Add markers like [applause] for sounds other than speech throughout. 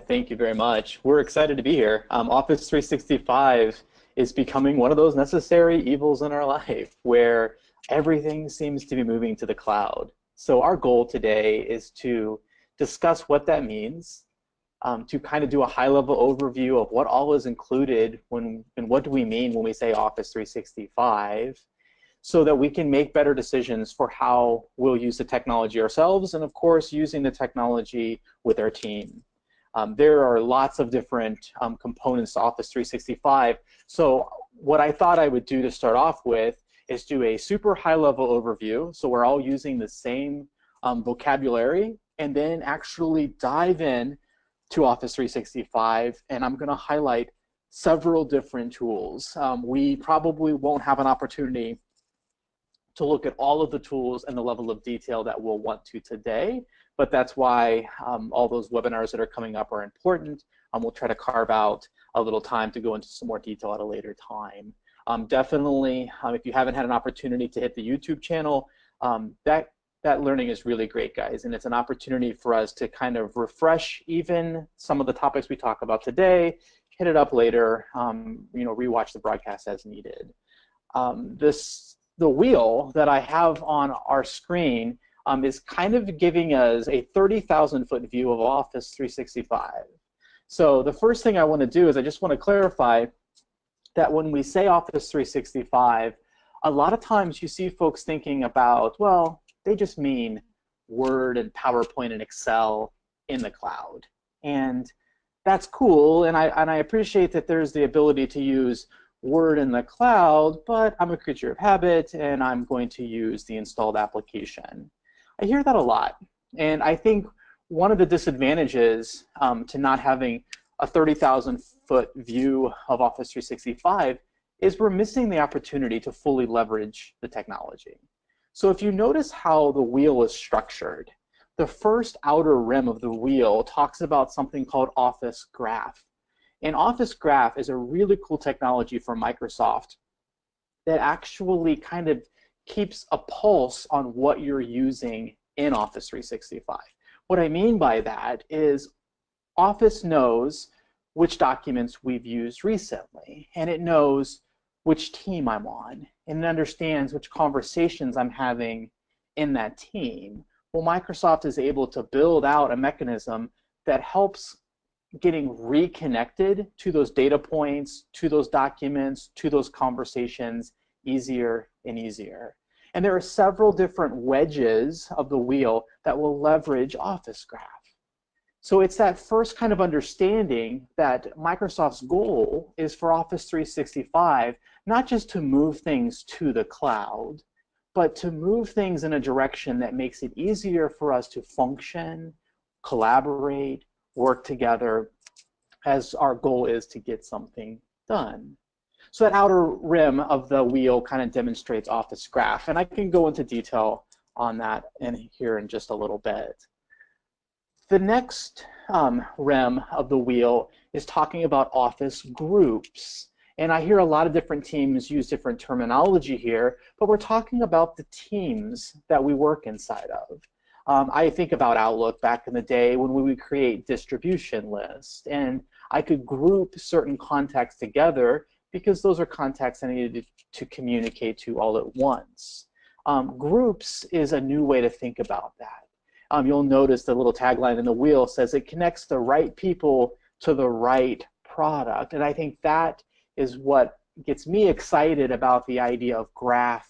Thank you very much. We're excited to be here. Um, Office 365 is becoming one of those necessary evils in our [laughs] life where everything seems to be moving to the cloud. So our goal today is to discuss what that means, um, to kind of do a high-level overview of what all is included when and what do we mean when we say Office 365, so that we can make better decisions for how we'll use the technology ourselves, and of course using the technology with our team. Um, there are lots of different um, components to Office 365. So what I thought I would do to start off with is do a super high-level overview, so we're all using the same um, vocabulary, and then actually dive in to Office 365, and I'm going to highlight several different tools. Um, we probably won't have an opportunity to look at all of the tools and the level of detail that we'll want to today, but that's why um, all those webinars that are coming up are important. Um, we'll try to carve out a little time to go into some more detail at a later time. Um, definitely, um, if you haven't had an opportunity to hit the YouTube channel, um, that that learning is really great, guys, and it's an opportunity for us to kind of refresh even some of the topics we talk about today, hit it up later, um, you know, rewatch the broadcast as needed. This the wheel that I have on our screen um, is kind of giving us a 30,000 foot view of Office 365. So the first thing I want to do is I just want to clarify that when we say Office 365, a lot of times you see folks thinking about, well, they just mean Word and PowerPoint and Excel in the cloud. And that's cool, and I, and I appreciate that there's the ability to use Word in the cloud, but I'm a creature of habit, and I'm going to use the installed application. I hear that a lot, and I think one of the disadvantages um, to not having a 30,000 foot view of Office 365 is we're missing the opportunity to fully leverage the technology. So if you notice how the wheel is structured, the first outer rim of the wheel talks about something called Office Graph. And Office Graph is a really cool technology from Microsoft that actually kind of keeps a pulse on what you're using in Office 365. What I mean by that is Office knows which documents we've used recently, and it knows which team I'm on and it understands which conversations I'm having in that team. Well, Microsoft is able to build out a mechanism that helps getting reconnected to those data points, to those documents, to those conversations easier and easier. And there are several different wedges of the wheel that will leverage Office Graph. So it's that first kind of understanding that Microsoft's goal is for Office 365 not just to move things to the cloud, but to move things in a direction that makes it easier for us to function, collaborate, work together as our goal is to get something done. So that outer rim of the wheel kind of demonstrates Office Graph, and I can go into detail on that in here in just a little bit. The next um, rim of the wheel is talking about Office groups. And I hear a lot of different teams use different terminology here, but we're talking about the teams that we work inside of. Um, I think about Outlook back in the day when we would create distribution lists, and I could group certain contacts together because those are contacts I needed to communicate to all at once. Um, groups is a new way to think about that um, you'll notice the little tagline in the wheel says it connects the right people to the right product. And I think that is what gets me excited about the idea of graph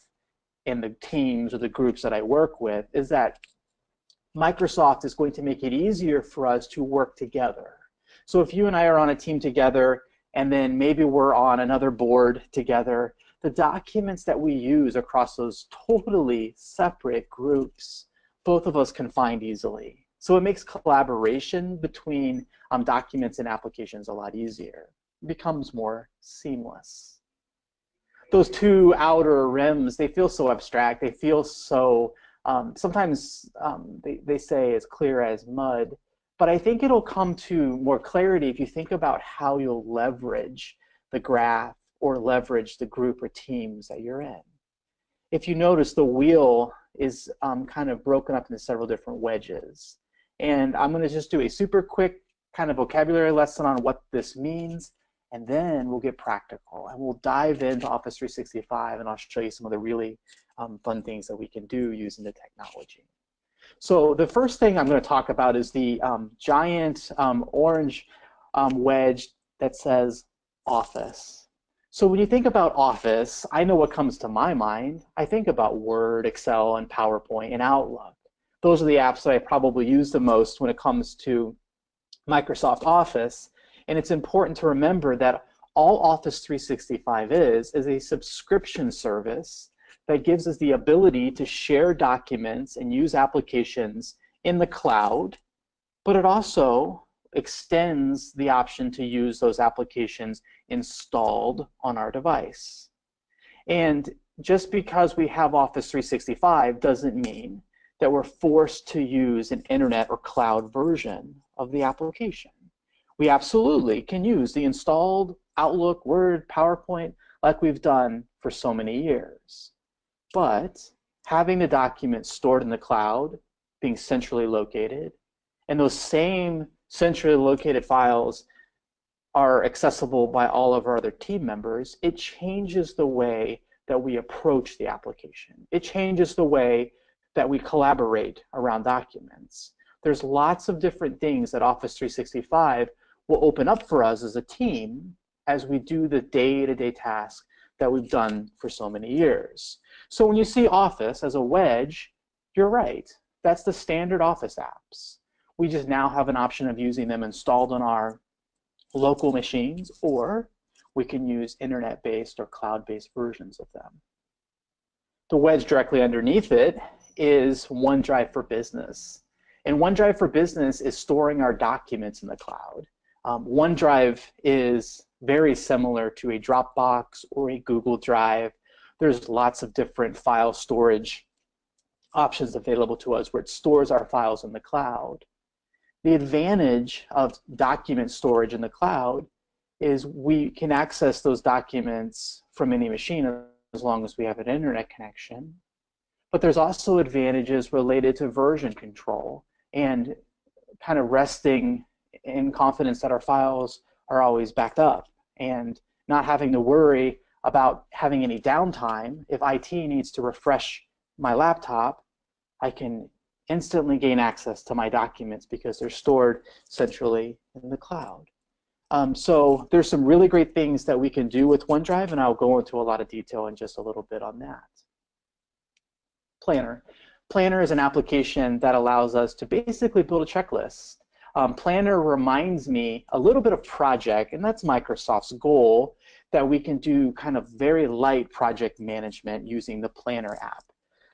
in the teams or the groups that I work with is that Microsoft is going to make it easier for us to work together. So if you and I are on a team together and then maybe we're on another board together, the documents that we use across those totally separate groups both of us can find easily. So it makes collaboration between um, documents and applications a lot easier. It becomes more seamless. Those two outer rims, they feel so abstract. They feel so, um, sometimes um, they, they say as clear as mud. But I think it'll come to more clarity if you think about how you'll leverage the graph or leverage the group or teams that you're in. If you notice, the wheel is um, kind of broken up into several different wedges. And I'm going to just do a super quick kind of vocabulary lesson on what this means, and then we'll get practical and we'll dive into Office 365 and I'll show you some of the really um, fun things that we can do using the technology. So the first thing I'm going to talk about is the um, giant um, orange um, wedge that says Office. So when you think about Office, I know what comes to my mind. I think about Word, Excel, and PowerPoint, and Outlook. Those are the apps that I probably use the most when it comes to Microsoft Office. And it's important to remember that all Office 365 is, is a subscription service that gives us the ability to share documents and use applications in the cloud, but it also extends the option to use those applications installed on our device. And just because we have Office 365 doesn't mean that we're forced to use an internet or cloud version of the application. We absolutely can use the installed Outlook, Word, PowerPoint like we've done for so many years. But having the document stored in the cloud, being centrally located, and those same centrally located files are accessible by all of our other team members, it changes the way that we approach the application. It changes the way that we collaborate around documents. There's lots of different things that Office 365 will open up for us as a team as we do the day-to-day -day task that we've done for so many years. So when you see Office as a wedge, you're right. That's the standard Office apps. We just now have an option of using them installed on our local machines, or we can use internet-based or cloud-based versions of them. The wedge directly underneath it is OneDrive for Business. And OneDrive for Business is storing our documents in the cloud. Um, OneDrive is very similar to a Dropbox or a Google Drive. There's lots of different file storage options available to us where it stores our files in the cloud. The advantage of document storage in the cloud is we can access those documents from any machine as long as we have an internet connection. But there's also advantages related to version control and kind of resting in confidence that our files are always backed up and not having to worry about having any downtime. If IT needs to refresh my laptop, I can instantly gain access to my documents because they're stored centrally in the cloud. Um, so there's some really great things that we can do with OneDrive, and I'll go into a lot of detail in just a little bit on that. Planner. Planner is an application that allows us to basically build a checklist. Um, Planner reminds me a little bit of project, and that's Microsoft's goal, that we can do kind of very light project management using the Planner app.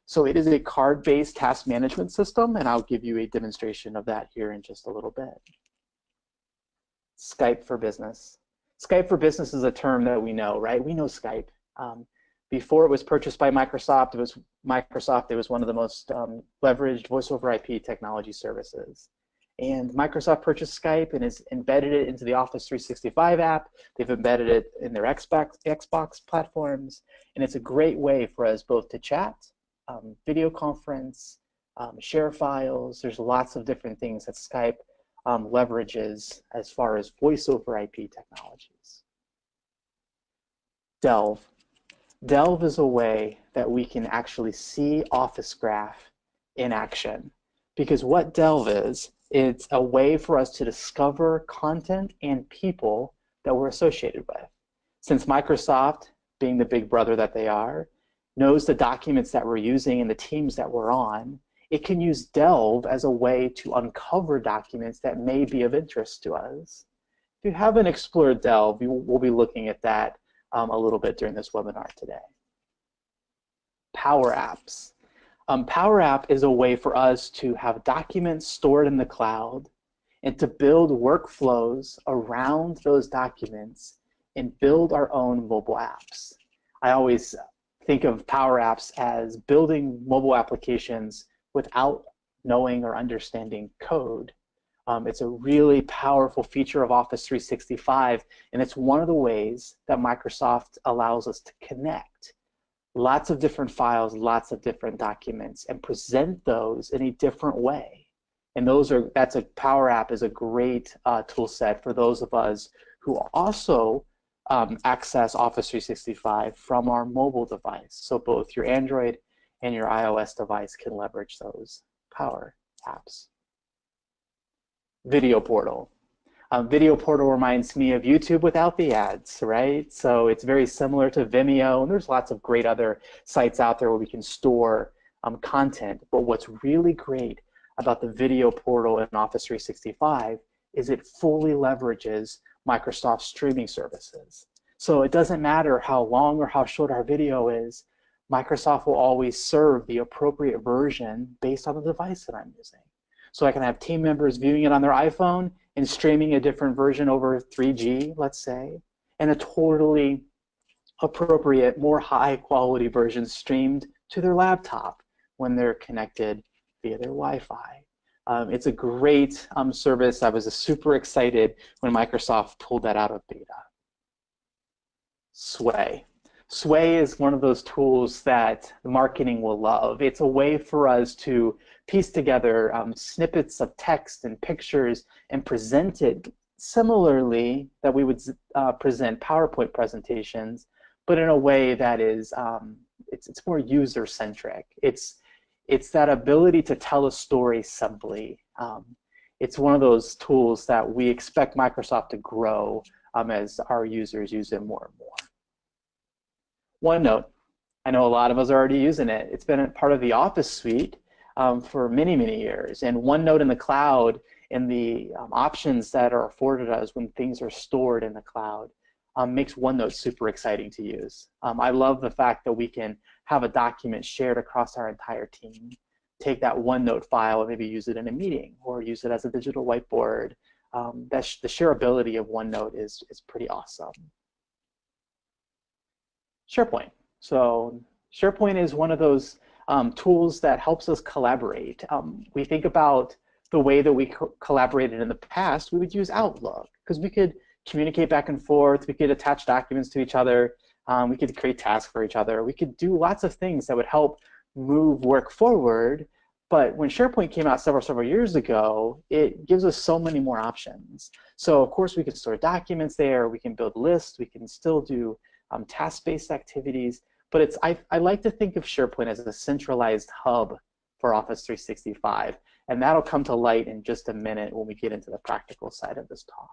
So it is a card-based task management system, and I'll give you a demonstration of that here in just a little bit. Skype for Business. Skype for Business is a term that we know, right? We know Skype. Um, before it was purchased by Microsoft, it was Microsoft. It was one of the most um, leveraged voice over IP technology services. And Microsoft purchased Skype and has embedded it into the Office 365 app. They've embedded it in their Xbox, Xbox platforms. And it's a great way for us both to chat, um, video conference, um, share files. There's lots of different things that Skype um, leverages as far as voice over IP technologies. Delve. Delve is a way that we can actually see Office Graph in action. Because what Delve is, it's a way for us to discover content and people that we're associated with. Since Microsoft, being the big brother that they are, knows the documents that we're using and the teams that we're on, it can use Delve as a way to uncover documents that may be of interest to us. If you haven't explored Delve, we'll be looking at that um, a little bit during this webinar today. Power Apps. Um, Power App is a way for us to have documents stored in the cloud and to build workflows around those documents and build our own mobile apps. I always think of Power Apps as building mobile applications without knowing or understanding code. Um, it's a really powerful feature of Office 365, and it's one of the ways that Microsoft allows us to connect lots of different files, lots of different documents, and present those in a different way. And those are that's a Power App is a great uh, tool set for those of us who also um, access Office 365 from our mobile device. So both your Android and your iOS device can leverage those Power Apps. Video Portal. Um, Video Portal reminds me of YouTube without the ads, right? So it's very similar to Vimeo, and there's lots of great other sites out there where we can store um, content. But what's really great about the Video Portal in Office 365 is it fully leverages Microsoft streaming services. So it doesn't matter how long or how short our video is, Microsoft will always serve the appropriate version based on the device that I'm using. So I can have team members viewing it on their iPhone and streaming a different version over 3G, let's say, and a totally appropriate, more high quality version streamed to their laptop when they're connected via their Wi-Fi. Um, it's a great um, service. I was super excited when Microsoft pulled that out of beta. Sway. Sway is one of those tools that marketing will love. It's a way for us to piece together um, snippets of text and pictures and present it similarly that we would uh, present PowerPoint presentations, but in a way that is um, it's, it's more user-centric. It's it's that ability to tell a story simply. Um, it's one of those tools that we expect Microsoft to grow um, as our users use it more and more. OneNote. I know a lot of us are already using it. It's been a part of the Office suite um, for many, many years. And OneNote in the cloud and the um, options that are afforded us when things are stored in the cloud um, makes OneNote super exciting to use. Um, I love the fact that we can have a document shared across our entire team. Take that OneNote file and maybe use it in a meeting or use it as a digital whiteboard. Um, that sh the shareability of OneNote is, is pretty awesome. SharePoint. So SharePoint is one of those um, tools that helps us collaborate. Um, we think about the way that we co collaborated in the past, we would use Outlook because we could communicate back and forth, we could attach documents to each other, um, we could create tasks for each other, we could do lots of things that would help move work forward. But when SharePoint came out several, several years ago, it gives us so many more options. So of course we can store documents there, we can build lists, we can still do um, task-based activities, but it's I, I like to think of SharePoint as a centralized hub for Office 365, and that'll come to light in just a minute when we get into the practical side of this talk.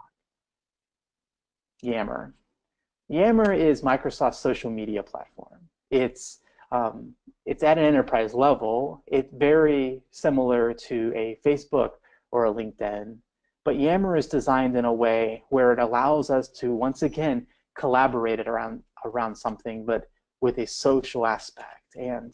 Yammer. Yammer is Microsoft's social media platform. It's um, it's at an enterprise level. It's very similar to a Facebook or a LinkedIn, but Yammer is designed in a way where it allows us to once again collaborated around around something, but with a social aspect. And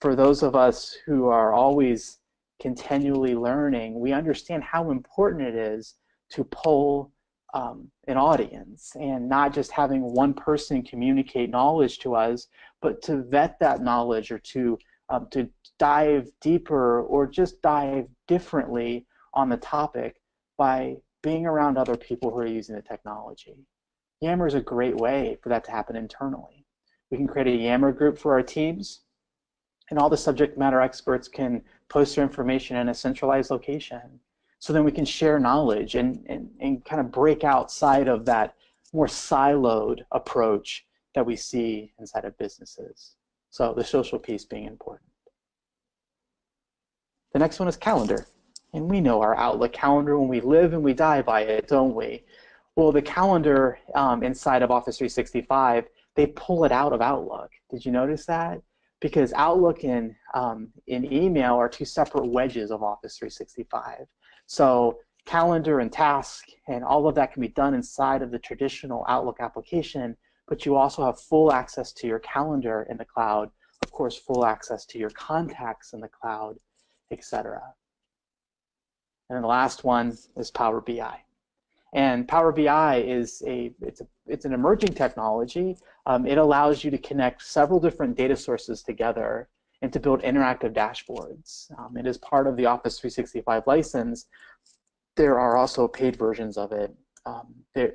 for those of us who are always continually learning, we understand how important it is to pull um, an audience and not just having one person communicate knowledge to us, but to vet that knowledge or to um, to dive deeper or just dive differently on the topic by being around other people who are using the technology. Yammer is a great way for that to happen internally. We can create a Yammer group for our teams, and all the subject matter experts can post their information in a centralized location. So then we can share knowledge and, and, and kind of break outside of that more siloed approach that we see inside of businesses. So the social piece being important. The next one is calendar. And we know our Outlook calendar when we live and we die by it, don't we? Well, the calendar um, inside of Office 365, they pull it out of Outlook. Did you notice that? Because Outlook and um, in email are two separate wedges of Office 365. So calendar and task and all of that can be done inside of the traditional Outlook application, but you also have full access to your calendar in the cloud, of course, full access to your contacts in the cloud, etc. And the last one is Power BI. And Power BI is a it's a it's an emerging technology. Um, it allows you to connect several different data sources together and to build interactive dashboards. Um, it is part of the Office 365 license. There are also paid versions of it. Um, there,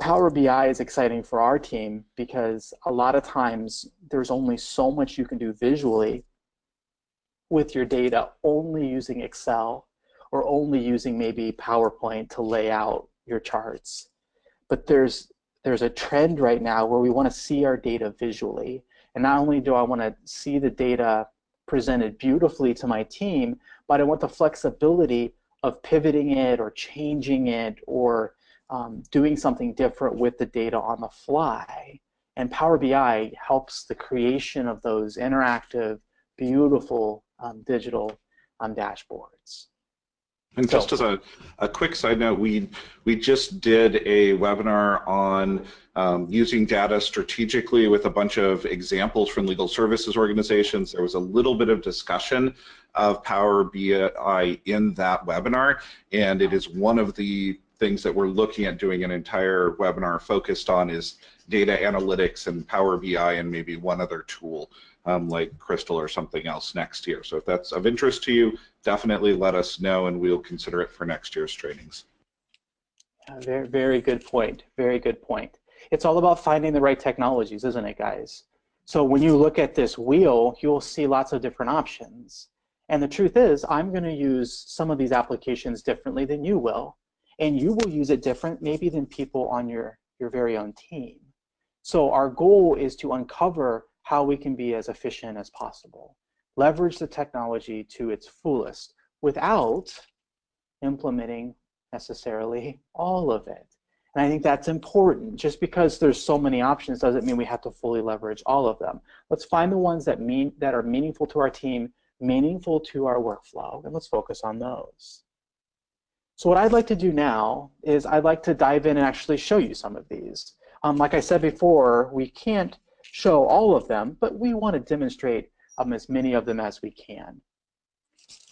Power BI is exciting for our team because a lot of times there's only so much you can do visually with your data only using Excel or only using maybe PowerPoint to lay out your charts. But there's there's a trend right now where we want to see our data visually. And not only do I want to see the data presented beautifully to my team, but I want the flexibility of pivoting it or changing it or um, doing something different with the data on the fly. And Power BI helps the creation of those interactive, beautiful um, digital um, dashboards. And just as a, a quick side note, we we just did a webinar on um, using data strategically with a bunch of examples from legal services organizations. There was a little bit of discussion of Power BI in that webinar, and it is one of the things that we're looking at doing an entire webinar focused on is data analytics and Power BI and maybe one other tool um, like Crystal or something else next year. So if that's of interest to you, definitely let us know and we'll consider it for next year's trainings. Yeah, very, very good point. Very good point. It's all about finding the right technologies, isn't it, guys? So when you look at this wheel, you'll see lots of different options. And the truth is, I'm going to use some of these applications differently than you will. And you will use it different maybe than people on your, your very own team. So our goal is to uncover how we can be as efficient as possible. Leverage the technology to its fullest without implementing necessarily all of it. And I think that's important. Just because there's so many options doesn't mean we have to fully leverage all of them. Let's find the ones that mean that are meaningful to our team, meaningful to our workflow, and let's focus on those. So what I'd like to do now is I'd like to dive in and actually show you some of these. Um, like I said before, we can't show all of them, but we want to demonstrate um, as many of them as we can.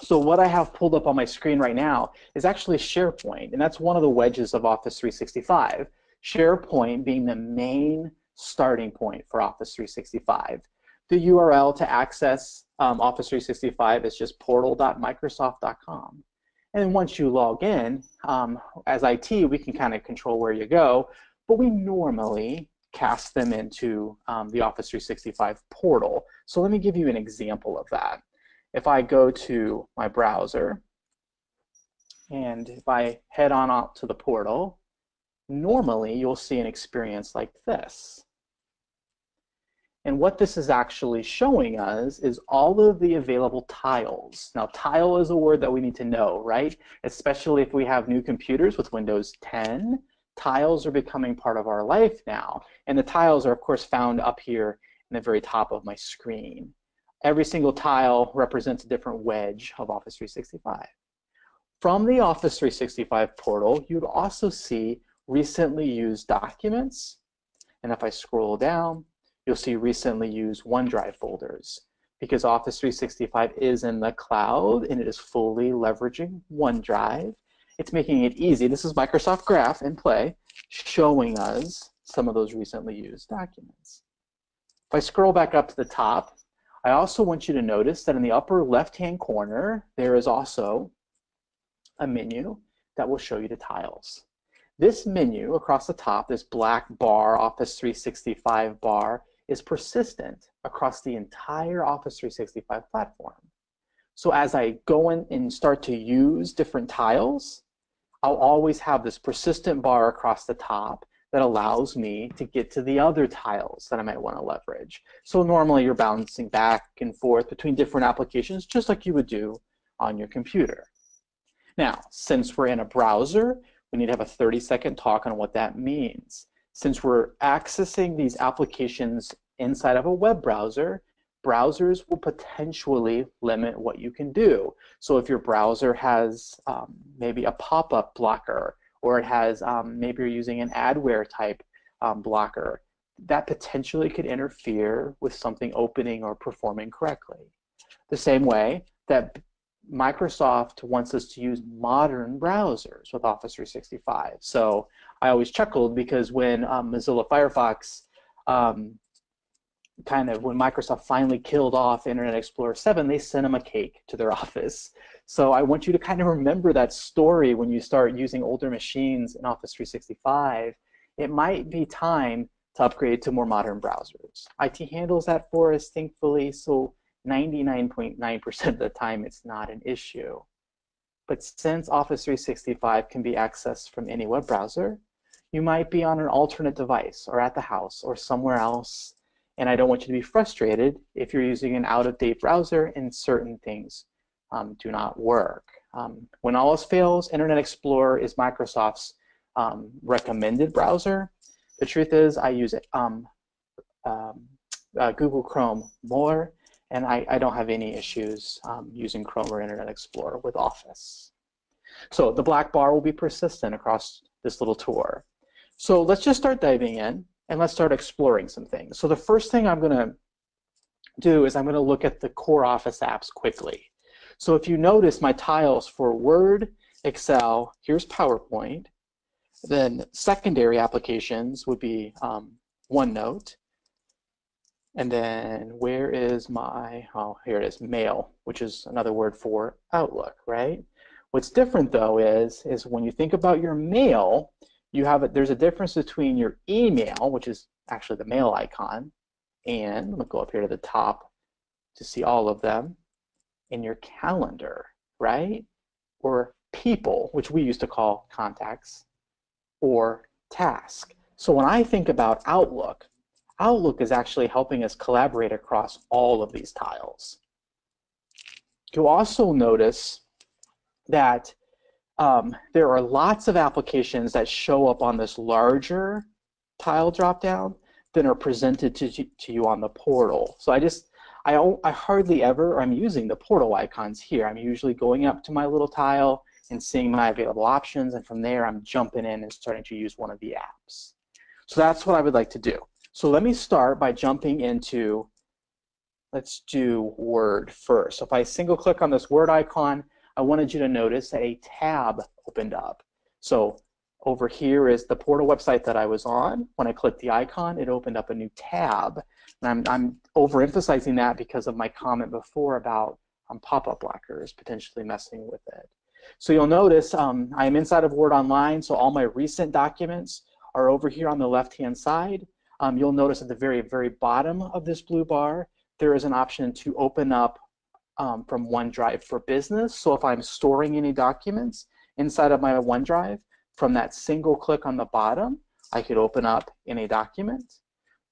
So what I have pulled up on my screen right now is actually SharePoint, and that's one of the wedges of Office 365. SharePoint being the main starting point for Office 365. The URL to access um, Office 365 is just portal.microsoft.com. And then once you log in, um, as IT, we can kind of control where you go, but we normally cast them into um, the Office 365 portal. So let me give you an example of that. If I go to my browser, and if I head on out to the portal, normally you'll see an experience like this. And what this is actually showing us is all of the available tiles. Now, tile is a word that we need to know, right? Especially if we have new computers with Windows 10 tiles are becoming part of our life now. And the tiles are, of course, found up here in the very top of my screen. Every single tile represents a different wedge of Office 365. From the Office 365 portal, you'd also see recently used documents. And if I scroll down, you'll see recently used OneDrive folders because Office 365 is in the cloud and it is fully leveraging OneDrive it's making it easy. This is Microsoft Graph in play, showing us some of those recently used documents. If I scroll back up to the top, I also want you to notice that in the upper left-hand corner, there is also a menu that will show you the tiles. This menu across the top, this black bar, Office 365 bar, is persistent across the entire Office 365 platform. So as I go in and start to use different tiles, I'll always have this persistent bar across the top that allows me to get to the other tiles that I might want to leverage. So normally you're bouncing back and forth between different applications just like you would do on your computer. Now, since we're in a browser, we need to have a 30 second talk on what that means. Since we're accessing these applications inside of a web browser, browsers will potentially limit what you can do. So if your browser has um, maybe a pop-up blocker, or it has um, maybe you're using an adware type um, blocker, that potentially could interfere with something opening or performing correctly. The same way that Microsoft wants us to use modern browsers with Office 365. So I always chuckled because when um, Mozilla Firefox um, kind of when Microsoft finally killed off Internet Explorer 7, they sent them a cake to their [laughs] office. So I want you to kind of remember that story when you start using older machines in Office 365. It might be time to upgrade to more modern browsers. IT handles that for us, thankfully, so 99.9% .9 of the time it's not an issue. But since Office 365 can be accessed from any web browser, you might be on an alternate device or at the house or somewhere else. And I don't want you to be frustrated if you're using an out-of-date browser and certain things um, do not work. Um, when all else fails, Internet Explorer is Microsoft's um, recommended browser. The truth is I use it, um, um, uh, Google Chrome more, and I, I don't have any issues um, using Chrome or Internet Explorer with Office. So the black bar will be persistent across this little tour. So let's just start diving in and let's start exploring some things. So the first thing I'm going to do is I'm going to look at the core Office apps quickly. So if you notice my tiles for Word, Excel, here's PowerPoint, then secondary applications would be um, OneNote, and then where is my, oh, here it is, mail, which is another word for Outlook, right? What's different though is, is when you think about your mail, you have a, there's a difference between your email, which is actually the mail icon, and let me go up here to the top to see all of them, in your calendar, right? Or people, which we used to call contacts, or task. So when I think about Outlook, Outlook is actually helping us collaborate across all of these tiles. You'll also notice that um, there are lots of applications that show up on this larger tile dropdown than are presented to, to you on the portal. So I just, I, I hardly ever, I'm using the portal icons here. I'm usually going up to my little tile and seeing my available options, and from there I'm jumping in and starting to use one of the apps. So that's what I would like to do. So let me start by jumping into, let's do Word first. So if I single click on this Word icon, I wanted you to notice that a tab opened up. So over here is the portal website that I was on. When I clicked the icon, it opened up a new tab. And I'm, I'm overemphasizing that because of my comment before about um, pop-up blockers potentially messing with it. So you'll notice um, I am inside of Word Online, so all my recent documents are over here on the left-hand side. Um, you'll notice at the very, very bottom of this blue bar, there is an option to open up um, from OneDrive for Business. So if I'm storing any documents inside of my OneDrive, from that single click on the bottom, I could open up any document.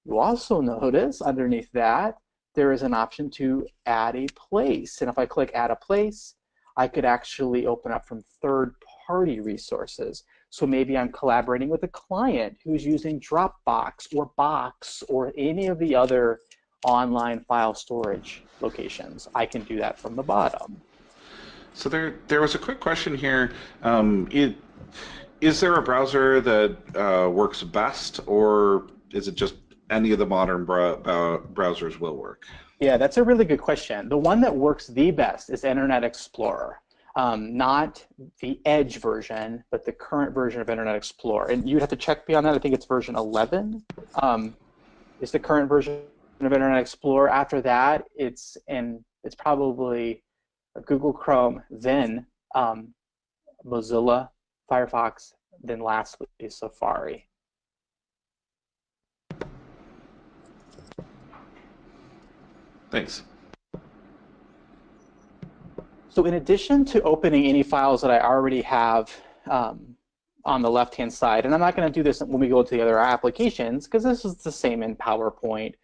You also notice underneath that, there is an option to add a place. And if I click add a place, I could actually open up from third-party resources. So maybe I'm collaborating with a client who's using Dropbox or Box or any of the other online file storage locations. I can do that from the bottom. So there, there was a quick question here. Um, it, is there a browser that uh, works best, or is it just any of the modern browsers will work? Yeah, that's a really good question. The one that works the best is Internet Explorer. Um, not the Edge version, but the current version of Internet Explorer. And you'd have to check beyond that. I think it's version 11 um, is the current version of Internet Explorer. After that, it's in it's probably Google Chrome, then um, Mozilla, Firefox, then lastly Safari. Thanks. So in addition to opening any files that I already have um, on the left-hand side, and I'm not going to do this when we go to the other applications because this is the same in PowerPoint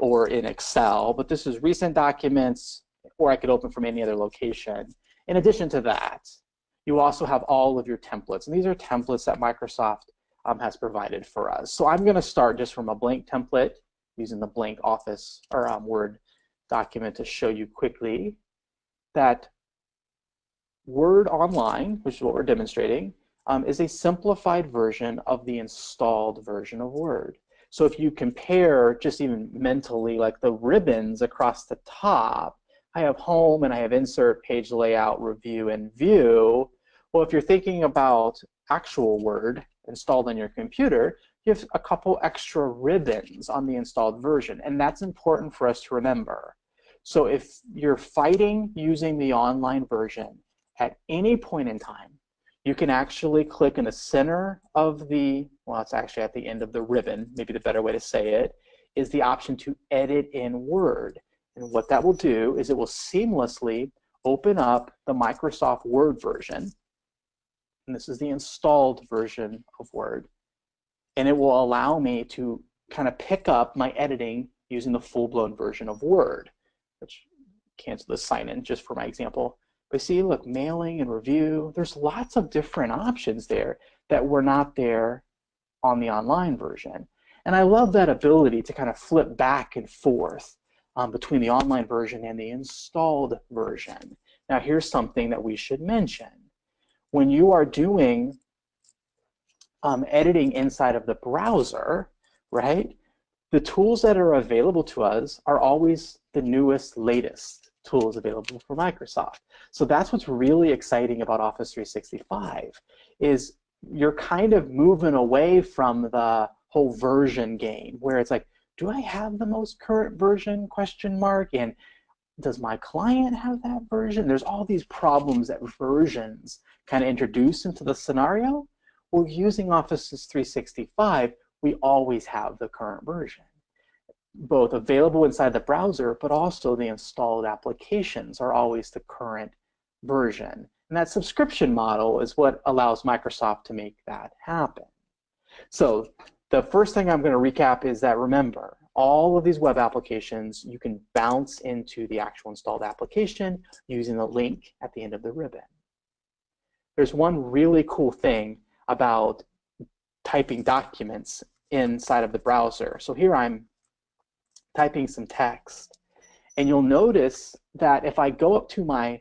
or in Excel, but this is recent documents or I could open from any other location. In addition to that, you also have all of your templates, and these are templates that Microsoft um, has provided for us. So I'm going to start just from a blank template using the blank Office or um, Word document to show you quickly that Word Online, which is what we're demonstrating, um, is a simplified version of the installed version of Word. So if you compare just even mentally like the ribbons across the top, I have home and I have insert, page layout, review, and view. Well, if you're thinking about actual Word installed on your computer, you have a couple extra ribbons on the installed version, and that's important for us to remember. So if you're fighting using the online version at any point in time, you can actually click in the center of the, well, it's actually at the end of the ribbon, maybe the better way to say it, is the option to edit in Word. And what that will do is it will seamlessly open up the Microsoft Word version, and this is the installed version of Word, and it will allow me to kind of pick up my editing using the full-blown version of Word, which cancel the sign-in just for my example. But see, look, mailing and review, there's lots of different options there that were not there on the online version. And I love that ability to kind of flip back and forth um, between the online version and the installed version. Now here's something that we should mention. When you are doing um, editing inside of the browser, right, the tools that are available to us are always the newest, latest tools available for Microsoft. So that's what's really exciting about Office 365 is you're kind of moving away from the whole version game where it's like, do I have the most current version question mark and does my client have that version? There's all these problems that versions kind of introduce into the scenario. Well, using Office 365, we always have the current version, both available inside the browser, but also the installed applications are always the current version. And that subscription model is what allows Microsoft to make that happen. So the first thing I'm going to recap is that remember, all of these web applications, you can bounce into the actual installed application using the link at the end of the ribbon. There's one really cool thing about typing documents inside of the browser. So here I'm typing some text. And you'll notice that if I go up to my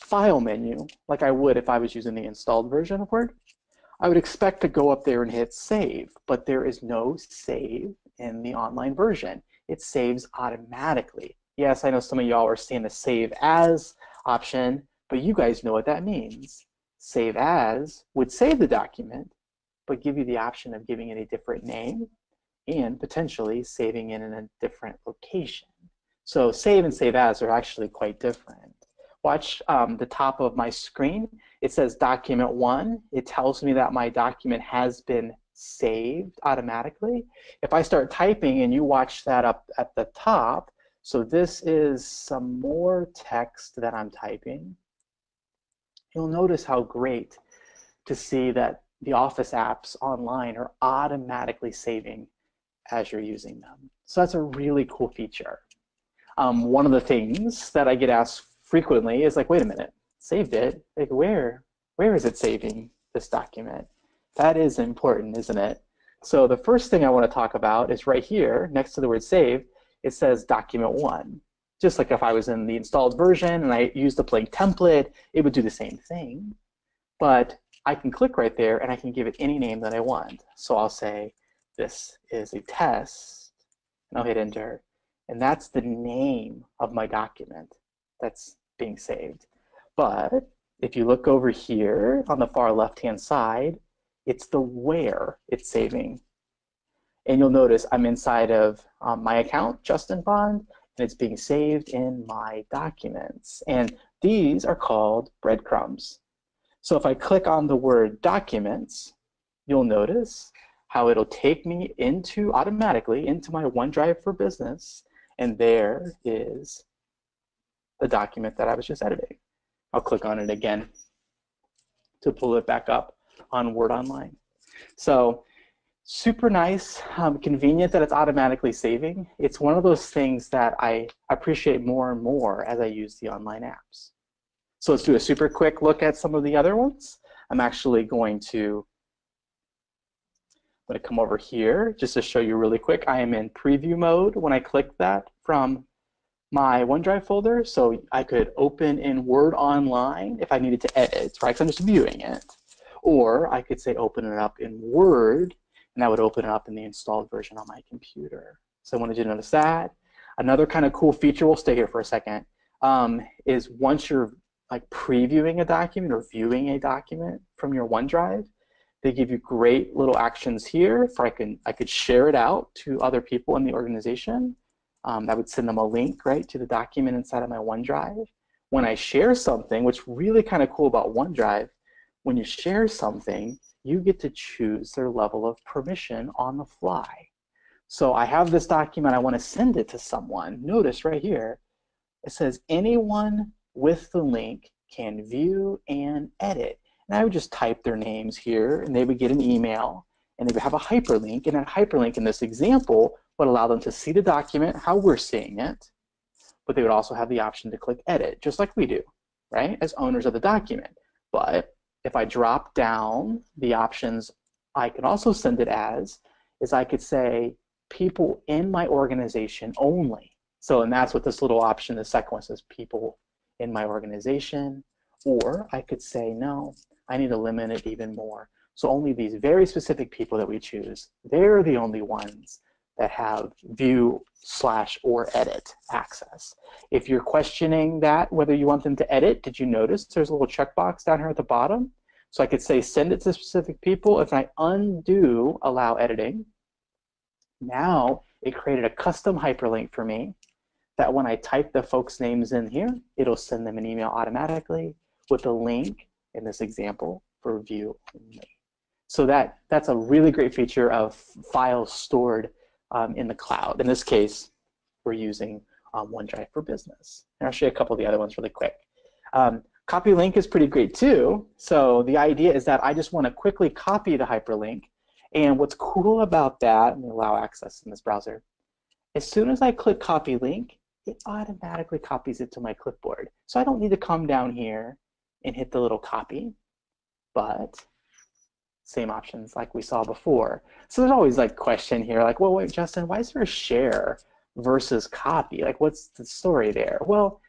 file menu, like I would if I was using the installed version of Word, I would expect to go up there and hit save, but there is no save in the online version. It saves automatically. Yes, I know some of y'all are seeing the save as option, but you guys know what that means. Save as would save the document, but give you the option of giving it a different name and potentially saving it in a different location. So save and save as are actually quite different watch um, the top of my screen. It says document one. It tells me that my document has been saved automatically. If I start typing and you watch that up at the top, so this is some more text that I'm typing. You'll notice how great to see that the Office apps online are automatically saving as you're using them. So that's a really cool feature. Um, one of the things that I get asked frequently is like, wait a minute, saved it? Like where? Where is it saving this document? That is important, isn't it? So the first thing I want to talk about is right here, next to the word save, it says document one. Just like if I was in the installed version and I used the blank template, it would do the same thing. But I can click right there and I can give it any name that I want. So I'll say this is a test, and I'll hit enter. And that's the name of my document that's being saved. But if you look over here on the far left-hand side, it's the where it's saving. And you'll notice I'm inside of um, my account, Justin Bond, and it's being saved in my documents. And these are called breadcrumbs. So if I click on the word documents, you'll notice how it'll take me into automatically into my OneDrive for Business, and there is the document that I was just editing. I'll click on it again to pull it back up on Word Online. So super nice, um, convenient that it's automatically saving. It's one of those things that I appreciate more and more as I use the online apps. So let's do a super quick look at some of the other ones. I'm actually going to I'm going to come over here just to show you really quick. I am in preview mode when I click that from my OneDrive folder so I could open in Word Online if I needed to edit, right? Because I'm just viewing it. Or I could say open it up in Word, and that would open it up in the installed version on my computer. So I wanted you to notice that. Another kind of cool feature, we'll stay here for a second, um, is once you're like previewing a document or viewing a document from your OneDrive, they give you great little actions here for I can I could share it out to other people in the organization um, I would send them a link, right, to the document inside of my OneDrive. When I share something, what's really kind of cool about OneDrive, when you share something, you get to choose their level of permission on the fly. So I have this document, I want to send it to someone. Notice right here, it says anyone with the link can view and edit. And I would just type their names here and they would get an email and they would have a hyperlink and that hyperlink in this example would allow them to see the document, how we're seeing it, but they would also have the option to click edit, just like we do, right, as owners of the document. But if I drop down the options I can also send it as, is I could say people in my organization only. So, and that's what this little option, the second one says people in my organization. Or I could say, no, I need to limit it even more. So only these very specific people that we choose, they're the only ones that have view slash or edit access. If you're questioning that, whether you want them to edit, did you notice there's a little checkbox down here at the bottom? So I could say send it to specific people. If I undo allow editing, now it created a custom hyperlink for me that when I type the folks' names in here, it'll send them an email automatically with a link in this example for view only. So that, that's a really great feature of files stored um, in the cloud. In this case, we're using um, OneDrive for Business. And I'll show you a couple of the other ones really quick. Um, copy link is pretty great too. So the idea is that I just want to quickly copy the hyperlink. And what's cool about that, and allow access in this browser, as soon as I click copy link, it automatically copies it to my clipboard. So I don't need to come down here and hit the little copy, but same options like we saw before. So there's always like question here, like, well, wait, Justin, why is there a share versus copy? Like, what's the story there? Well,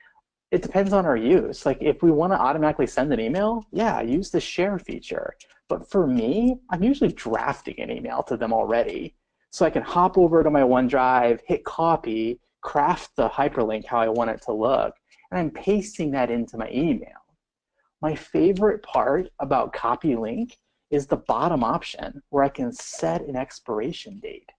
it depends on our use. Like, if we want to automatically send an email, yeah, use the share feature. But for me, I'm usually drafting an email to them already. So I can hop over to my OneDrive, hit copy, craft the hyperlink how I want it to look, and I'm pasting that into my email. My favorite part about copy link is the bottom option where I can set an expiration date.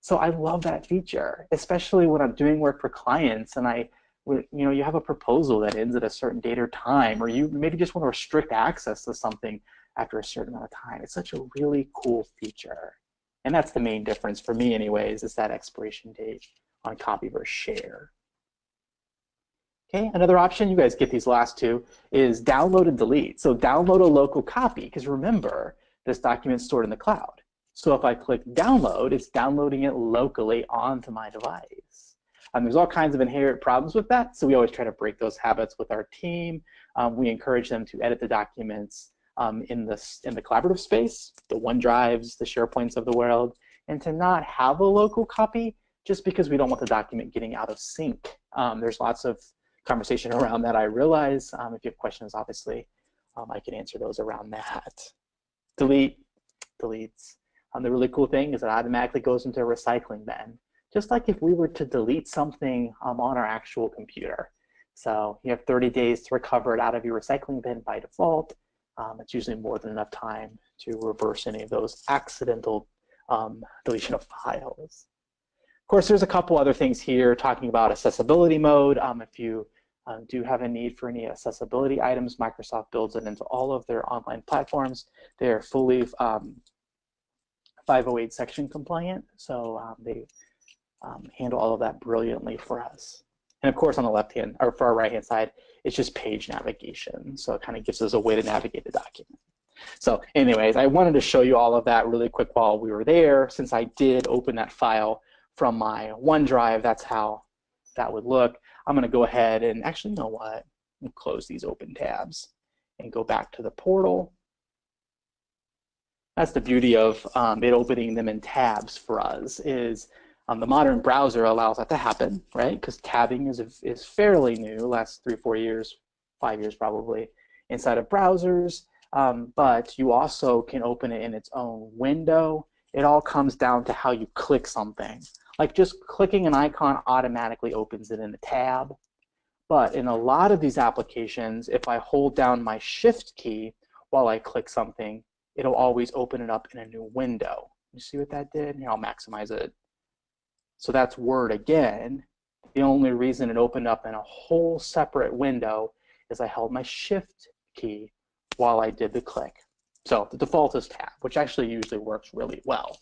So I love that feature, especially when I'm doing work for clients and I, you know, you have a proposal that ends at a certain date or time, or you maybe just want to restrict access to something after a certain amount of time. It's such a really cool feature. And that's the main difference for me anyways, is that expiration date on copy versus share. Okay, another option, you guys get these last two, is download and delete. So download a local copy, because remember, this document's stored in the cloud. So if I click download, it's downloading it locally onto my device. Um, there's all kinds of inherent problems with that, so we always try to break those habits with our team. Um, we encourage them to edit the documents um, in, the, in the collaborative space, the OneDrives, the SharePoints of the world, and to not have a local copy just because we don't want the document getting out of sync. Um, there's lots of conversation around that, I realize. Um, if you have questions, obviously, um, I can answer those around that. Delete, deletes. Um, the really cool thing is it automatically goes into a recycling bin, just like if we were to delete something um, on our actual computer. So you have 30 days to recover it out of your recycling bin by default. Um, it's usually more than enough time to reverse any of those accidental um, deletion of files. Of course, there's a couple other things here talking about accessibility mode. Um, if you um, do have a need for any accessibility items, Microsoft builds it into all of their online platforms. They're fully um, 508 section compliant, so um, they um, handle all of that brilliantly for us. And of course, on the left hand or for our right hand side, it's just page navigation. So it kind of gives us a way to navigate the document. So anyways, I wanted to show you all of that really quick while we were there, since I did open that file from my OneDrive. That's how that would look. I'm going to go ahead and actually, you know what? close these open tabs and go back to the portal. That's the beauty of um, it opening them in tabs for us is um, the modern browser allows that to happen, right? Because tabbing is, is fairly new, last three, four years, five years probably, inside of browsers. Um, but you also can open it in its own window. It all comes down to how you click something. Like just clicking an icon automatically opens it in a tab. But in a lot of these applications, if I hold down my shift key while I click something, it'll always open it up in a new window. You see what that did? Here, I'll maximize it. So that's Word again. The only reason it opened up in a whole separate window is I held my shift key while I did the click. So the default is tab, which actually usually works really well.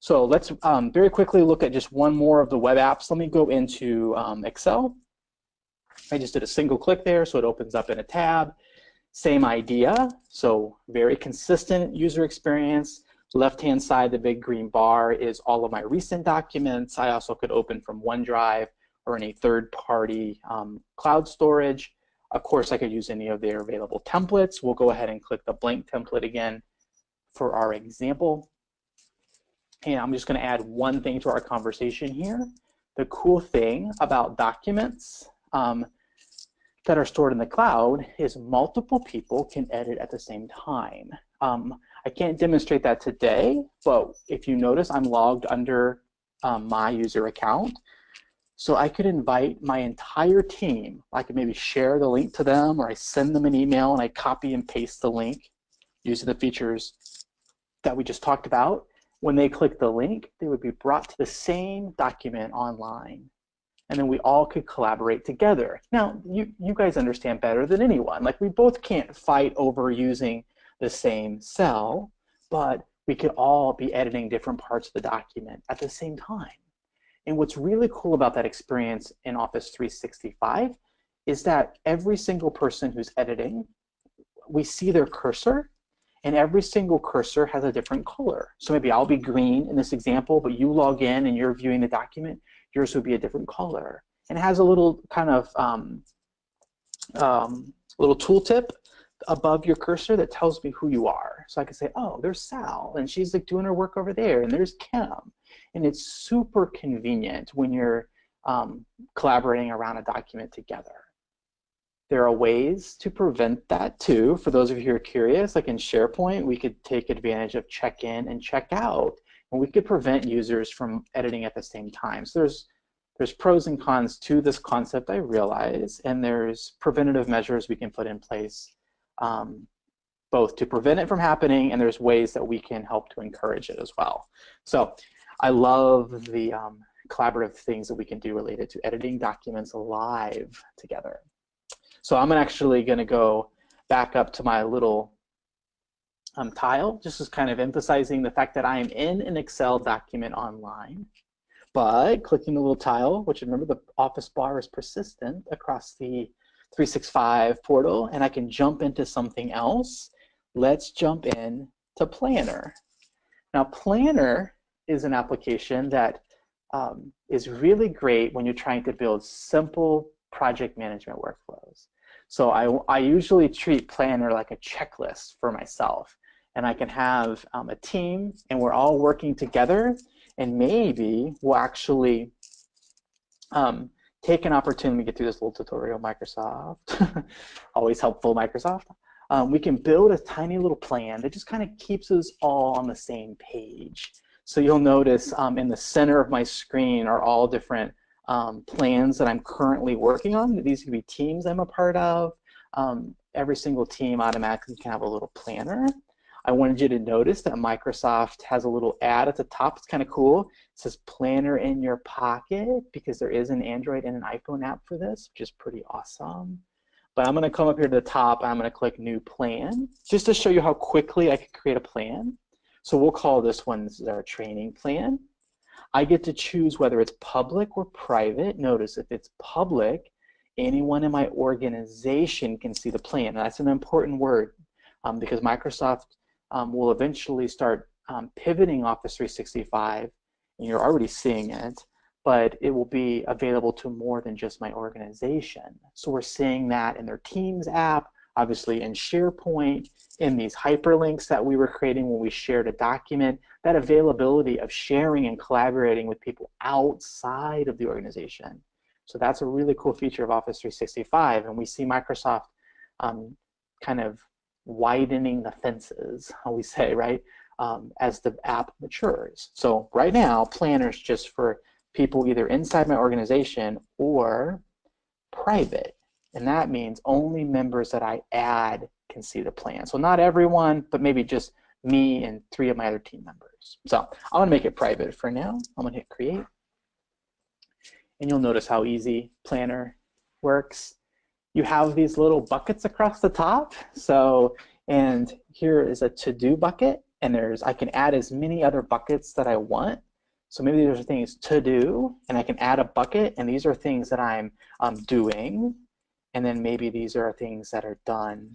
So let's um, very quickly look at just one more of the web apps. Let me go into um, Excel. I just did a single click there, so it opens up in a tab. Same idea, so very consistent user experience. Left-hand side, the big green bar is all of my recent documents. I also could open from OneDrive or any third-party um, cloud storage. Of course, I could use any of their available templates. We'll go ahead and click the blank template again for our example. And I'm just going to add one thing to our conversation here. The cool thing about documents um, that are stored in the cloud is multiple people can edit at the same time. Um, I can't demonstrate that today, but if you notice, I'm logged under um, my user account. So I could invite my entire team. I could maybe share the link to them or I send them an email and I copy and paste the link using the features that we just talked about. When they click the link, they would be brought to the same document online. And then we all could collaborate together. Now, you, you guys understand better than anyone. Like we both can't fight over using the same cell, but we could all be editing different parts of the document at the same time. And what's really cool about that experience in Office 365 is that every single person who's editing, we see their cursor, and every single cursor has a different color. So maybe I'll be green in this example, but you log in and you're viewing the document, yours would be a different color. And it has a little kind of um, um, little tooltip above your cursor that tells me who you are. So I can say, oh, there's Sal, and she's like doing her work over there, and there's Kim. And it's super convenient when you're um, collaborating around a document together. There are ways to prevent that too. For those of you who are curious, like in SharePoint, we could take advantage of check in and check out, and we could prevent users from editing at the same time. So there's there's pros and cons to this concept, I realize, and there's preventative measures we can put in place um, both to prevent it from happening and there's ways that we can help to encourage it as well. So I love the um, collaborative things that we can do related to editing documents live together. So I'm actually going to go back up to my little um, tile, just as kind of emphasizing the fact that I am in an Excel document online. But clicking the little tile, which remember the office bar is persistent across the 365 portal and I can jump into something else. Let's jump in to Planner. Now Planner is an application that um, is really great when you're trying to build simple project management workflows. So I, I usually treat Planner like a checklist for myself. And I can have um, a team and we're all working together and maybe we'll actually um, take an opportunity to get through this little tutorial, Microsoft, [laughs] always helpful, Microsoft. Um, we can build a tiny little plan that just kind of keeps us all on the same page. So you'll notice um, in the center of my screen are all different um, plans that I'm currently working on. These could be teams I'm a part of. Um, every single team automatically can have a little planner. I wanted you to notice that Microsoft has a little ad at the top. It's kind of cool. It says planner in your pocket because there is an Android and an iPhone app for this, which is pretty awesome. But I'm going to come up here to the top. I'm going to click new plan just to show you how quickly I can create a plan. So we'll call this one, this is our training plan. I get to choose whether it's public or private. Notice if it's public, anyone in my organization can see the plan. That's an important word um, because Microsoft um, will eventually start um, pivoting Office 365, and you're already seeing it, but it will be available to more than just my organization. So we're seeing that in their Teams app, obviously in SharePoint, in these hyperlinks that we were creating when we shared a document, that availability of sharing and collaborating with people outside of the organization. So that's a really cool feature of Office 365, and we see Microsoft um, kind of widening the fences, how we say, right, um, as the app matures. So right now, Planner's just for people either inside my organization or private. And that means only members that I add can see the plan. So not everyone, but maybe just me and three of my other team members. So I'm gonna make it private for now. I'm gonna hit create. And you'll notice how easy Planner works you have these little buckets across the top. So, and here is a to-do bucket, and there's I can add as many other buckets that I want. So maybe these are things to do, and I can add a bucket, and these are things that I'm um, doing. and then maybe these are things that are done.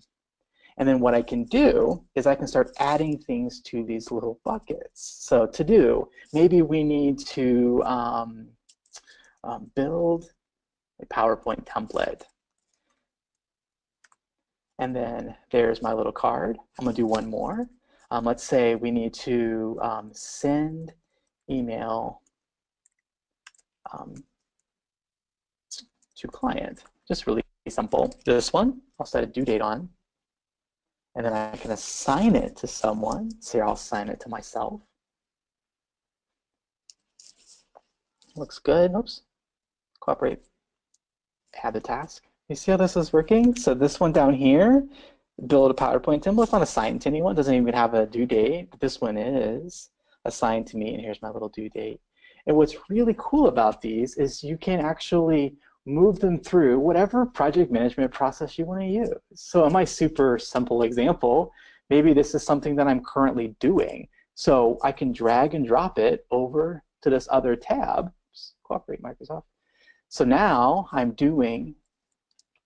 And then what I can do is I can start adding things to these little buckets. So to do, maybe we need to um, um, build a PowerPoint template. And then there's my little card. I'm going to do one more. Um, let's say we need to um, send email um, to client. Just really simple. This one, I'll set a due date on. And then I can assign it to someone. So here I'll assign it to myself. Looks good. Oops. Cooperate. Add the task. You see how this is working? So this one down here, build a PowerPoint template. It's not assigned to anyone. Doesn't even have a due date. This one is assigned to me, and here's my little due date. And what's really cool about these is you can actually move them through whatever project management process you want to use. So in my super simple example, maybe this is something that I'm currently doing. So I can drag and drop it over to this other tab. Just cooperate, Microsoft. So now I'm doing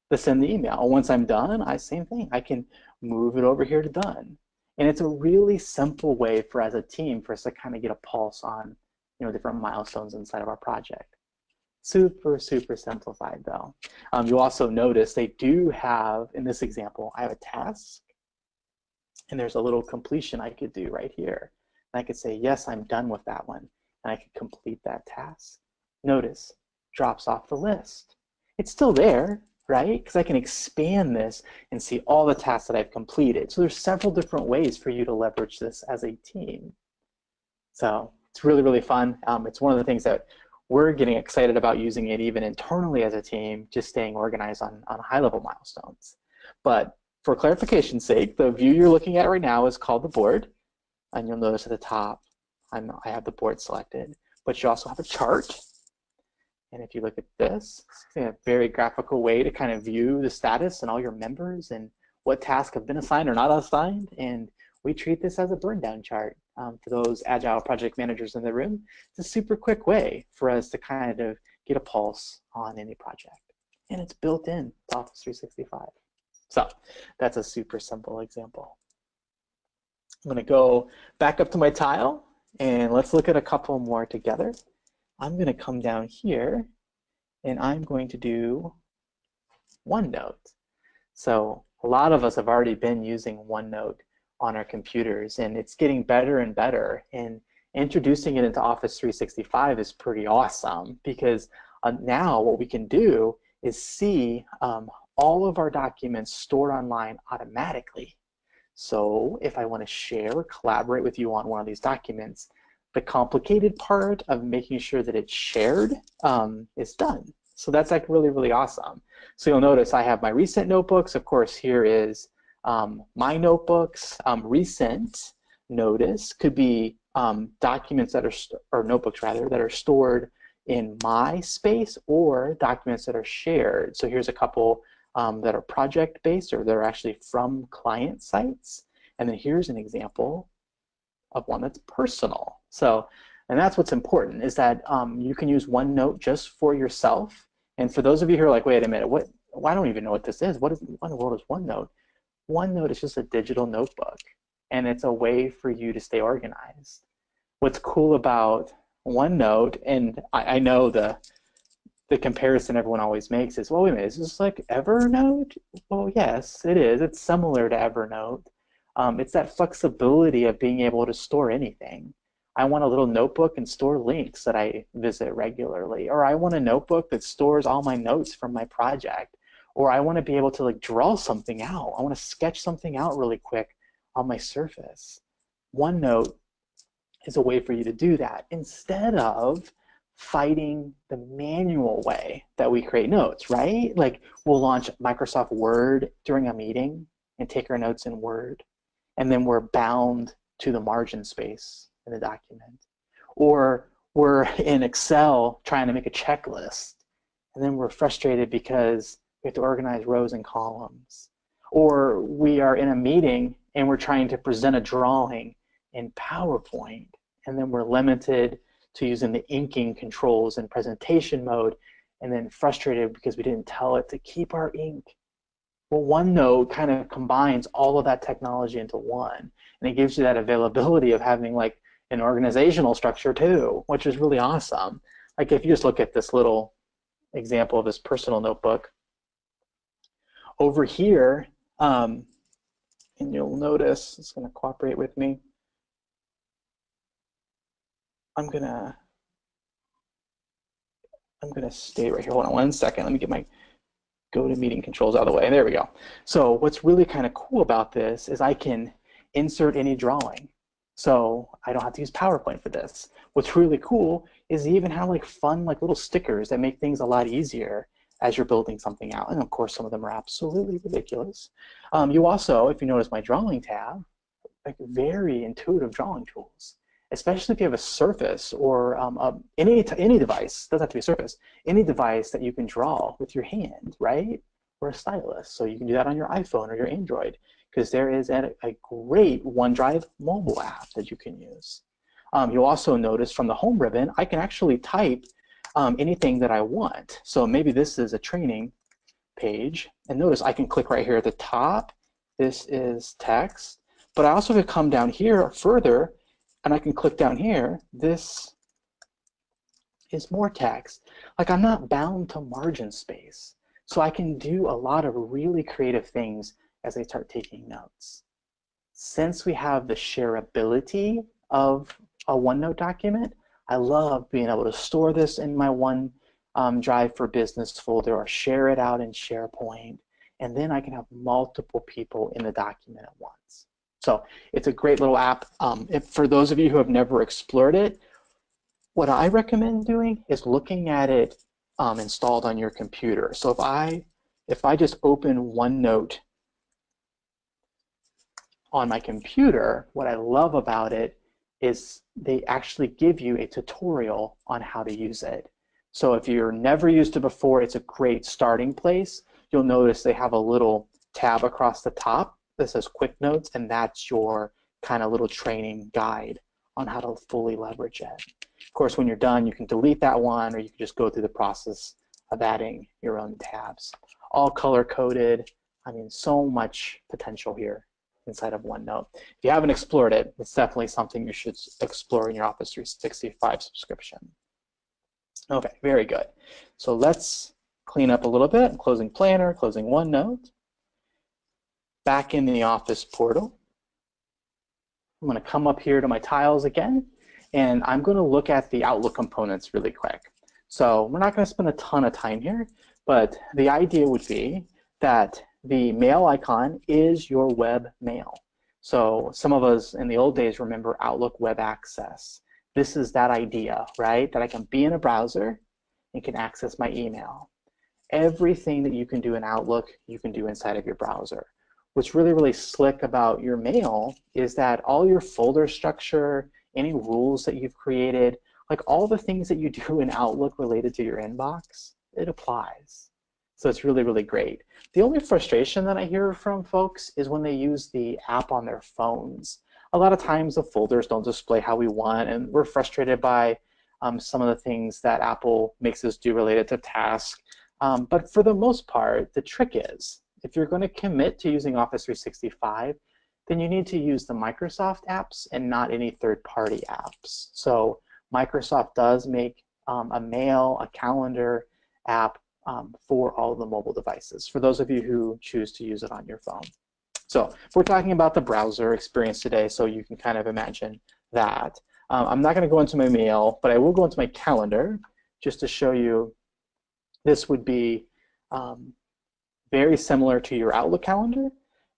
the send the email. Once I'm done, I same thing. I can move it over here to done. And it's a really simple way for as a team for us to kind of get a pulse on you know different milestones inside of our project. Super, super simplified though. Um, you also notice they do have, in this example, I have a task and there's a little completion I could do right here. And I could say, yes, I'm done with that one. And I could complete that task. Notice, drops off the list. It's still there, right? Because I can expand this and see all the tasks that I've completed. So there's several different ways for you to leverage this as a team. So it's really, really fun. Um, it's one of the things that we're getting excited about using it even internally as a team, just staying organized on, on high level milestones. But for clarification's sake, the view you're looking at right now is called the board. And you'll notice at the top, I'm, I have the board selected. But you also have a chart. And if you look at this, it's a very graphical way to kind of view the status and all your members and what tasks have been assigned or not assigned. And we treat this as a burn down chart um, for those agile project managers in the room. It's a super quick way for us to kind of get a pulse on any project. And it's built in to Office 365. So that's a super simple example. I'm going to go back up to my tile and let's look at a couple more together. I'm going to come down here and I'm going to do OneNote. So a lot of us have already been using OneNote on our computers and it's getting better and better and introducing it into Office 365 is pretty awesome because uh, now what we can do is see um, all of our documents stored online automatically. So if I want to share or collaborate with you on one of these documents, the complicated part of making sure that it's shared um, is done. So that's like really, really awesome. So you'll notice I have my recent notebooks. Of course, here is um, my notebooks, um, recent notice could be um, documents that are, or notebooks rather, that are stored in my space or documents that are shared. So here's a couple um, that are project-based or they're actually from client sites. And then here's an example of one that's personal. So, and that's what's important is that um, you can use OneNote just for yourself. And for those of you who are like, wait a minute, what? Well, I don't even know what this is. What is what in the world is OneNote? OneNote is just a digital notebook, and it's a way for you to stay organized. What's cool about OneNote, and I, I know the the comparison everyone always makes is, well, wait a minute, is this like Evernote? Well, yes, it is. It's similar to Evernote. Um, it's that flexibility of being able to store anything. I want a little notebook and store links that I visit regularly. Or I want a notebook that stores all my notes from my project or I want to be able to like draw something out. I want to sketch something out really quick on my surface. OneNote is a way for you to do that instead of fighting the manual way that we create notes, right? Like we'll launch Microsoft Word during a meeting and take our notes in Word, and then we're bound to the margin space in the document. Or we're [laughs] in Excel trying to make a checklist, and then we're frustrated because we have to organize rows and columns. Or we are in a meeting and we're trying to present a drawing in PowerPoint, and then we're limited to using the inking controls in presentation mode, and then frustrated because we didn't tell it to keep our ink. Well, OneNote kind of combines all of that technology into one, and it gives you that availability of having like an organizational structure too, which is really awesome. Like if you just look at this little example of this personal notebook, over here, um, and you'll notice, it's going to cooperate with me. I'm gonna I'm gonna stay right here. Hold on one second. Let me get my GoToMeeting controls out of the way. There we go. So what's really kind of cool about this is I can insert any drawing. So I don't have to use PowerPoint for this. What's really cool is even have like fun like little stickers that make things a lot easier as you're building something out. And of course, some of them are absolutely ridiculous. Um, you also, if you notice my drawing tab, like very intuitive drawing tools, especially if you have a surface or um, a, any, any device, doesn't have to be a surface, any device that you can draw with your hand, right? Or a stylus. So you can do that on your iPhone or your Android because there is a, a, great OneDrive mobile app that you can use. Um, you'll also notice from the home ribbon, I can actually type um, anything that I want. So maybe this is a training page. And notice I can click right here at the top. This is text. But I also could come down here further and I can click down here. This is more text. Like I'm not bound to margin space. So I can do a lot of really creative things as I start taking notes. Since we have the shareability of a OneNote document, I love being able to store this in my one um, Drive for Business folder or share it out in SharePoint. And then I can have multiple people in the document at once. So it's a great little app. Um, if, for those of you who have never explored it, what I recommend doing is looking at it um, installed on your computer. So if I if I just open OneNote on my computer, what I love about it is they actually give you a tutorial on how to use it. So if you're never used it before, it's a great starting place. You'll notice they have a little tab across the top that says Quick Notes, and that's your kind of little training guide on how to fully leverage it. Of course, when you're done, you can delete that one, or you can just go through the process of adding your own tabs. All color-coded. I mean, so much potential here inside of OneNote. If you haven't explored it, it's definitely something you should explore in your Office 365 subscription. Okay, very good. So let's clean up a little bit. Closing Planner, closing OneNote. Back in the Office portal. I'm going to come up here to my tiles again, and I'm going to look at the Outlook components really quick. So we're not going to spend a ton of time here, but the idea would be that the mail icon is your web mail. So some of us in the old days remember Outlook Web Access. This is that idea, right? That I can be in a browser and can access my email. Everything that you can do in Outlook, you can do inside of your browser. What's really, really slick about your mail is that all your folder structure, any rules that you've created, like all the things that you do in Outlook related to your inbox, it applies. So it's really, really great. The only frustration that I hear from folks is when they use the app on their phones. A lot of times the folders don't display how we want, and we're frustrated by um, some of the things that Apple makes us do related to tasks. Um, but for the most part, the trick is, if you're going to commit to using Office 365, then you need to use the Microsoft apps and not any third-party apps. So Microsoft does make um, a mail, a calendar app um, for all of the mobile devices, for those of you who choose to use it on your phone. So we're talking about the browser experience today, so you can kind of imagine that. Um, I'm not going to go into my mail, but I will go into my calendar just to show you this would be um, very similar to your Outlook calendar,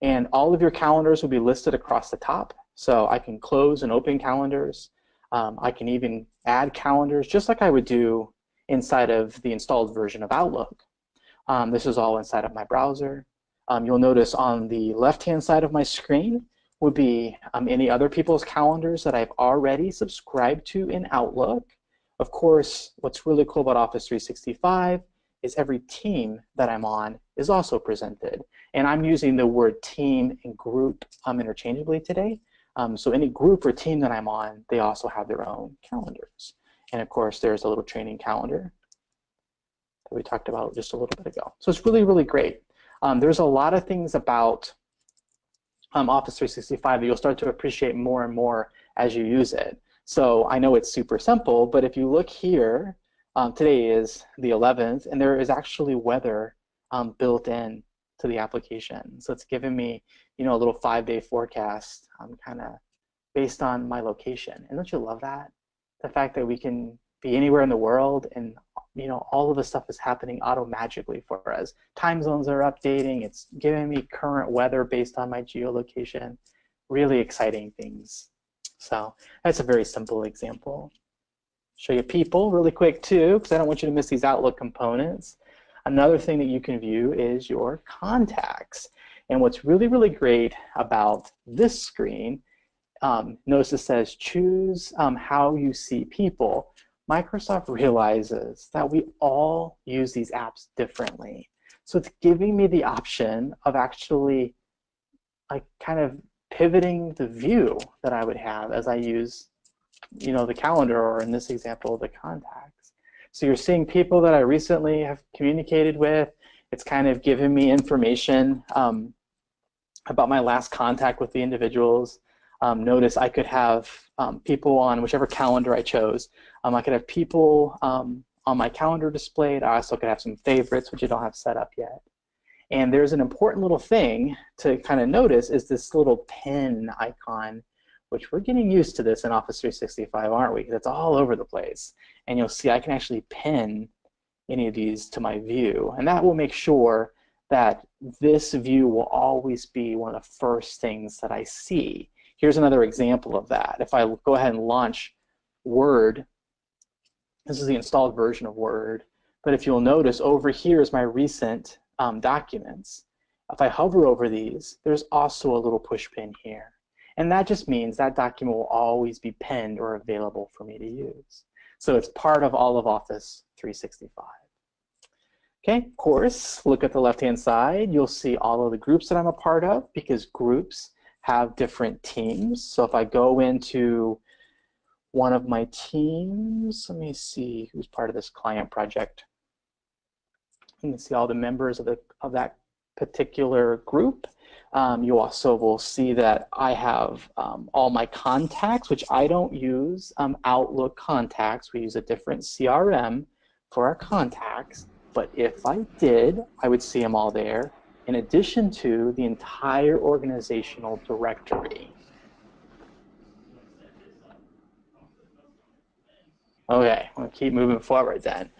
and all of your calendars will be listed across the top. So I can close and open calendars. Um, I can even add calendars just like I would do inside of the installed version of Outlook. Um, this is all inside of my browser. Um, you'll notice on the left-hand side of my screen would be um, any other people's calendars that I've already subscribed to in Outlook. Of course, what's really cool about Office 365 is every team that I'm on is also presented. And I'm using the word team and group um, interchangeably today. Um, so any group or team that I'm on, they also have their own calendars. And of course, there's a little training calendar that we talked about just a little bit ago. So it's really, really great. Um, there's a lot of things about um, Office 365 that you'll start to appreciate more and more as you use it. So I know it's super simple, but if you look here, um, today is the 11th, and there is actually weather um, built in to the application. So it's giving me, you know, a little five-day forecast, um, kind of based on my location. And don't you love that? The fact that we can be anywhere in the world and you know all of the stuff is happening auto magically for us. Time zones are updating. It's giving me current weather based on my geolocation. Really exciting things. So that's a very simple example. Show you people really quick too, because I don't want you to miss these Outlook components. Another thing that you can view is your contacts. And what's really, really great about this screen, um, notice it says choose um, how you see people. Microsoft realizes that we all use these apps differently. So it's giving me the option of actually like kind of pivoting the view that I would have as I use you know, the calendar or in this example, the contacts. So you're seeing people that I recently have communicated with. It's kind of giving me information um, about my last contact with the individuals. Um, notice I could have um, people on whichever calendar I chose. Um, I could have people um, on my calendar displayed. I also could have some favorites, which I don't have set up yet. And there's an important little thing to kind of notice is this little pin icon which we're getting used to this in Office 365, aren't we? That's all over the place. And you'll see I can actually pin any of these to my view. And that will make sure that this view will always be one of the first things that I see. Here's another example of that. If I go ahead and launch Word, this is the installed version of Word, but if you'll notice over here is my recent um, documents. If I hover over these, there's also a little push pin here. And that just means that document will always be penned or available for me to use. So it's part of all of Office 365. Okay, of course, look at the left-hand side. You'll see all of the groups that I'm a part of because groups have different teams. So if I go into one of my teams, let me see who's part of this client project. You can see all the members of, the, of that particular group. Um, you also will see that I have um, all my contacts, which I don't use um, Outlook contacts. We use a different CRM for our contacts. But if I did, I would see them all there, in addition to the entire organizational directory. Okay, we'll keep moving forward then.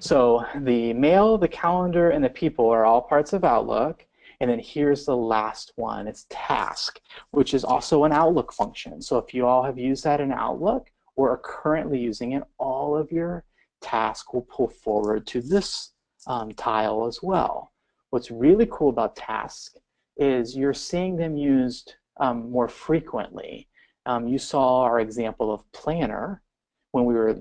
So the mail, the calendar, and the people are all parts of Outlook. And then here's the last one, it's task, which is also an Outlook function. So if you all have used that in Outlook or are currently using it, all of your tasks will pull forward to this um, tile as well. What's really cool about tasks is you're seeing them used um, more frequently. Um, you saw our example of planner when we were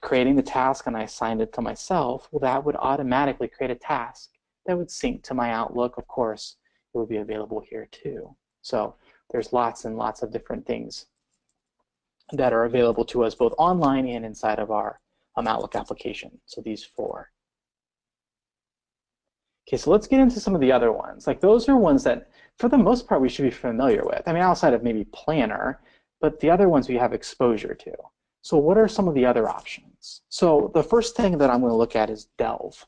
creating the task and I assigned it to myself, well, that would automatically create a task that would sync to my Outlook. Of course, it would be available here too. So there's lots and lots of different things that are available to us both online and inside of our um, Outlook application. So these four. Okay, so let's get into some of the other ones. Like those are ones that, for the most part, we should be familiar with. I mean, outside of maybe Planner, but the other ones we have exposure to. So what are some of the other options? So the first thing that I'm going to look at is Delve.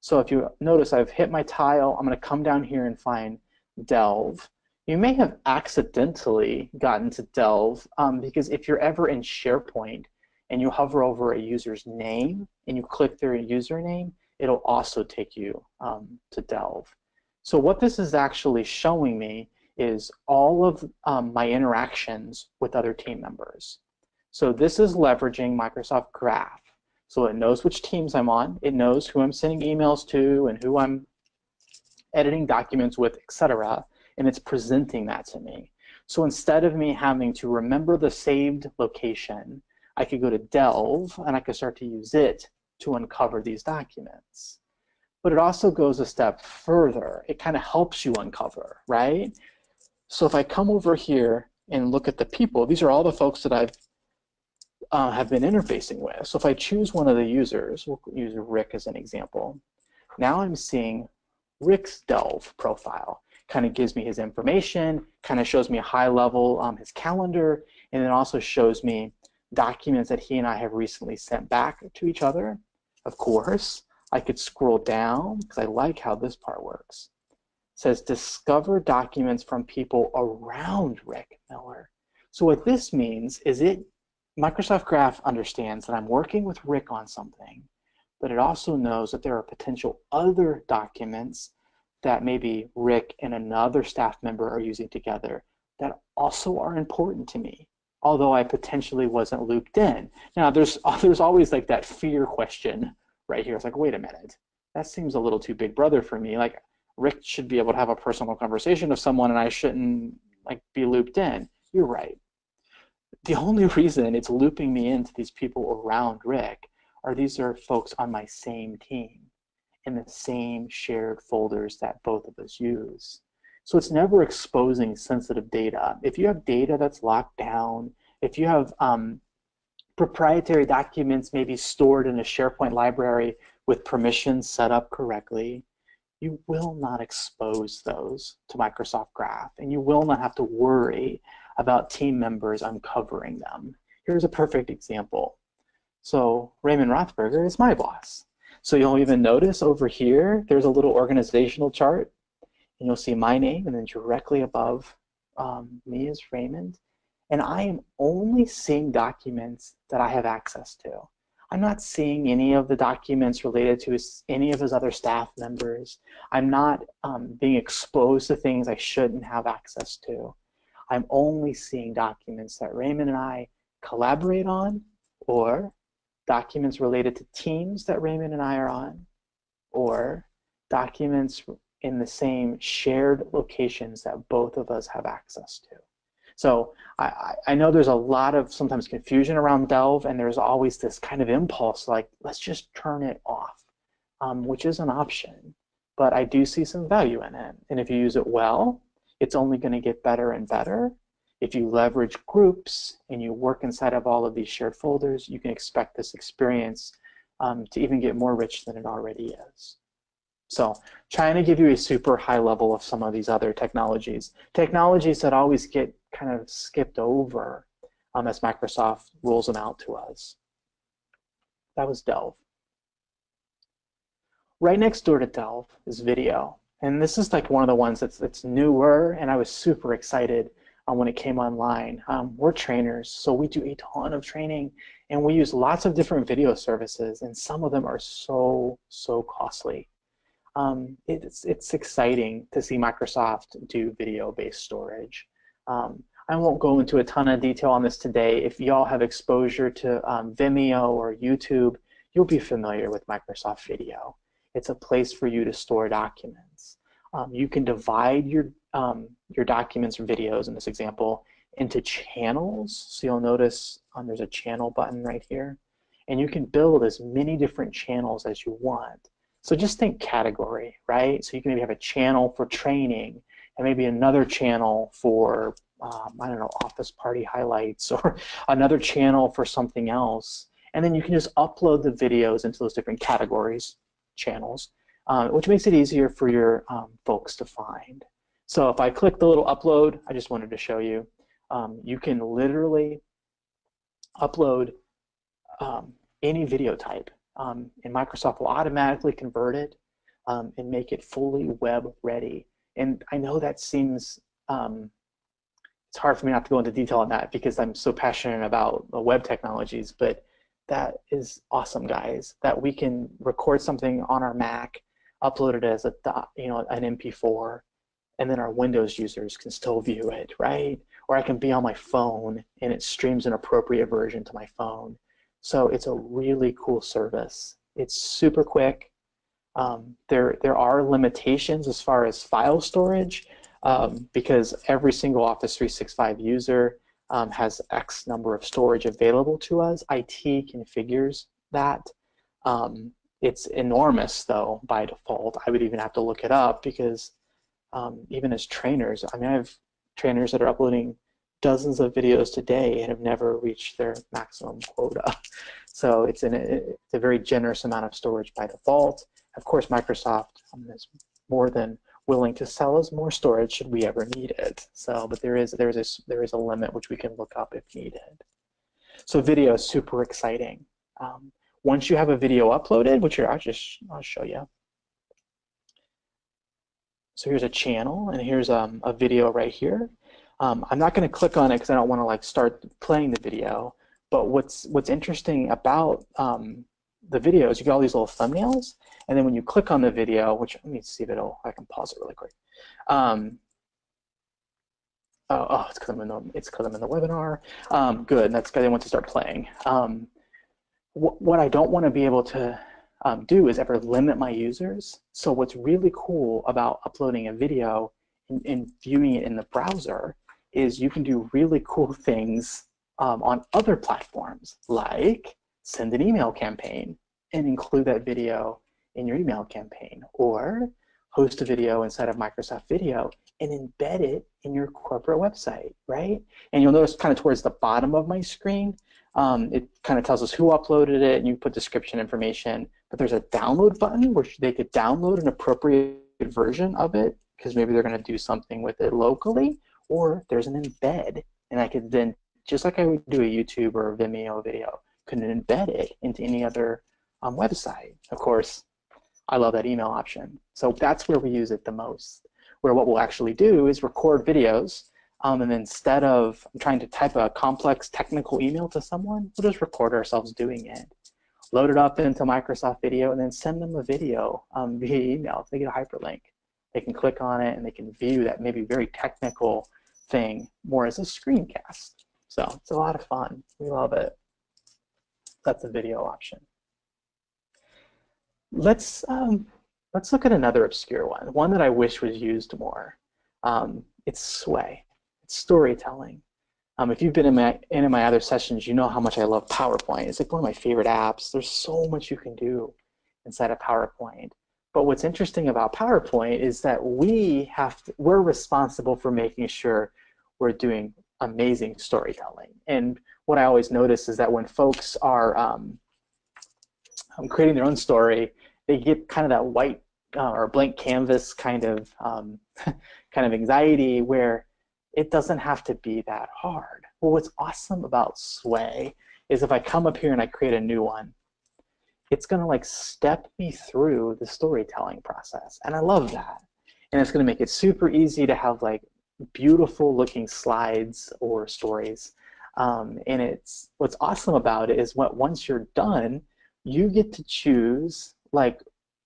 So if you notice I've hit my tile, I'm going to come down here and find Delve. You may have accidentally gotten to Delve um, because if you're ever in SharePoint and you hover over a user's name and you click their username, it'll also take you um, to Delve. So what this is actually showing me is all of um, my interactions with other team members. So this is leveraging Microsoft Graph. So it knows which teams I'm on. It knows who I'm sending emails to and who I'm editing documents with, etc. And it's presenting that to me. So instead of me having to remember the saved location, I could go to Delve and I could start to use it to uncover these documents. But it also goes a step further. It kind of helps you uncover, right? So if I come over here and look at the people, these are all the folks that I've uh, have been interfacing with. So if I choose one of the users, we'll use Rick as an example. Now I'm seeing Rick's Delve profile. Kind of gives me his information, kind of shows me a high level um, his calendar, and it also shows me documents that he and I have recently sent back to each other. Of course, I could scroll down because I like how this part works. It says discover documents from people around Rick Miller. So what this means is it Microsoft Graph understands that I'm working with Rick on something, but it also knows that there are potential other documents that maybe Rick and another staff member are using together that also are important to me, although I potentially wasn't looped in. Now, there's, [laughs] there's always like that fear question right here. It's like, wait a minute, that seems a little too big brother for me. Like, Rick should be able to have a personal conversation with someone and I shouldn't like be looped in. You're right the only [laughs] reason it's looping me into these people around Rick are these are folks on my same team in the same shared folders that both of us use. So it's never exposing sensitive data. If you have data that's locked down, if you have um, proprietary documents maybe stored in a SharePoint library with permissions set up correctly, you will not expose those to Microsoft Graph, and you will not have to worry about team members uncovering them. Here's a perfect example. So Raymond Rothberger is my boss. So you'll even notice over here, there's a little organizational chart, and you'll see my name, and then directly above um, me is Raymond. And I am only seeing documents that I have access to. I'm not seeing any of the documents related to his, any of his other staff members. I'm not um, being exposed to things I shouldn't have access to. I'm only seeing documents that Raymond and I collaborate on or documents related to teams that Raymond and I are on or documents in the same shared locations that both of us have access to. So I, I know there's a lot of sometimes confusion around Delve and there's always this kind of impulse like, let's just turn it off, um, which is an option. But I do see some value in it. And if you use it well, it's only going to get better and better. If you leverage groups and you work inside of all of these shared folders, you can expect this experience um, to even get more rich than it already is. So trying to give you a super high level of some of these other technologies. Technologies that always get kind of skipped over um, as Microsoft rolls them out to us. That was Delve. Right next door to Delve is video. And this is like one of the ones that's, that's newer, and I was super excited um, when it came online. Um, we're trainers, so we do a ton of training, and we use lots of different video services, and some of them are so, so costly. Um, it's, it's exciting to see Microsoft do video-based storage. Um, I won't go into a ton of detail on this today. If y'all have exposure to um, Vimeo or YouTube, you'll be familiar with Microsoft Video. It's a place for you to store documents. Um, you can divide your, um, your documents or videos in this example into channels. So you'll notice um, there's a channel button right here. And you can build as many different channels as you want. So just think category, right? So you can maybe have a channel for training and maybe another channel for, um, I don't know, office party highlights [laughs] or another channel for something else. And then you can just upload the videos into those different categories channels, uh, which makes it easier for your um, folks to find. So if I click the little upload, I just wanted to show you, um, you can literally upload um, any video type. Um, and Microsoft will automatically convert it um, and make it fully web ready. And I know that seems, um, it's hard for me not to go into detail on that because I'm so passionate about web technologies, but that is awesome, guys. That we can record something on our Mac, upload it as a you know an MP4, and then our Windows users can still view it, right? Or I can be on my phone and it streams an appropriate version to my phone. So it's a really cool service. It's super quick. Um, there, there are limitations as far as file storage um, because every single Office 365 user um, has X number of storage available to us. IT configures that. Um, it's enormous, though, by default. I would even have to look it up because um, even as trainers, I mean, I have trainers that are uploading dozens of videos today and have never reached their maximum quota. [laughs] So it's, an, it's a very generous amount of storage by default. Of course, Microsoft is more than willing to sell us more storage should we ever need it. So, but there is there is a, there is a limit which we can look up if needed. So video is super exciting. Um, once you have a video uploaded, which I'll just I'll show you. So here's a channel, and here's um, a video right here. Um, I'm not going to click on it because I don't want to like start playing the video. But what's what's interesting about um, the video is you get all these little thumbnails, and then when you click on the video, which let me see if it'll I can pause it really quick. Um, oh, oh, it's because I'm in the it's because I'm in the webinar. Um, good, that's because I want to start playing. Um, wh what I don't want to be able to um, do is ever limit my users. So what's really cool about uploading a video and, and, viewing it in the browser is you can do really cool things um, on other platforms, like send an email campaign and include that video in your email campaign, or host a video inside of Microsoft Video and embed it in your corporate website, right? And you'll notice kind of towards the bottom of my screen, um, it kind of tells us who uploaded it, and you put description information, but there's a download button where they could download an appropriate version of it because maybe they're going to do something with it locally, or there's an embed, and I could then, just like I would do a YouTube or a Vimeo video, could embed it into any other um, website. Of course, I love that email option. So that's where we use it the most, where what we'll actually do is record videos, um, and instead of trying to type a complex technical email to someone, we'll just record ourselves doing it load it up into Microsoft Video, and then send them a video um, via email. They get a hyperlink. They can click on it, and they can view that maybe very technical thing more as a screencast. So it's a lot of fun. We love it. That's a video option. Let's um, let's look at another obscure one, one that I wish was used more. Um, it's Sway. It's storytelling. Um, if you've been in my, in my other sessions, you know how much I love PowerPoint. It's like one of my favorite apps. There's so much you can do inside of PowerPoint. But what's interesting about PowerPoint is that we have to, we're responsible for making sure we're doing amazing storytelling. And what I always notice is that when folks are um, um creating their own story, they get kind of that white uh, or blank canvas kind of um, [laughs] kind of anxiety where it doesn't have to be that hard. Well, what's awesome about Sway is if I come up here and I create a new one, it's going to like step me through the storytelling process. And I love that. And it's going to make it super easy to have like beautiful looking slides or stories. Um, and it's what's awesome about it is what once you're done, you get to choose like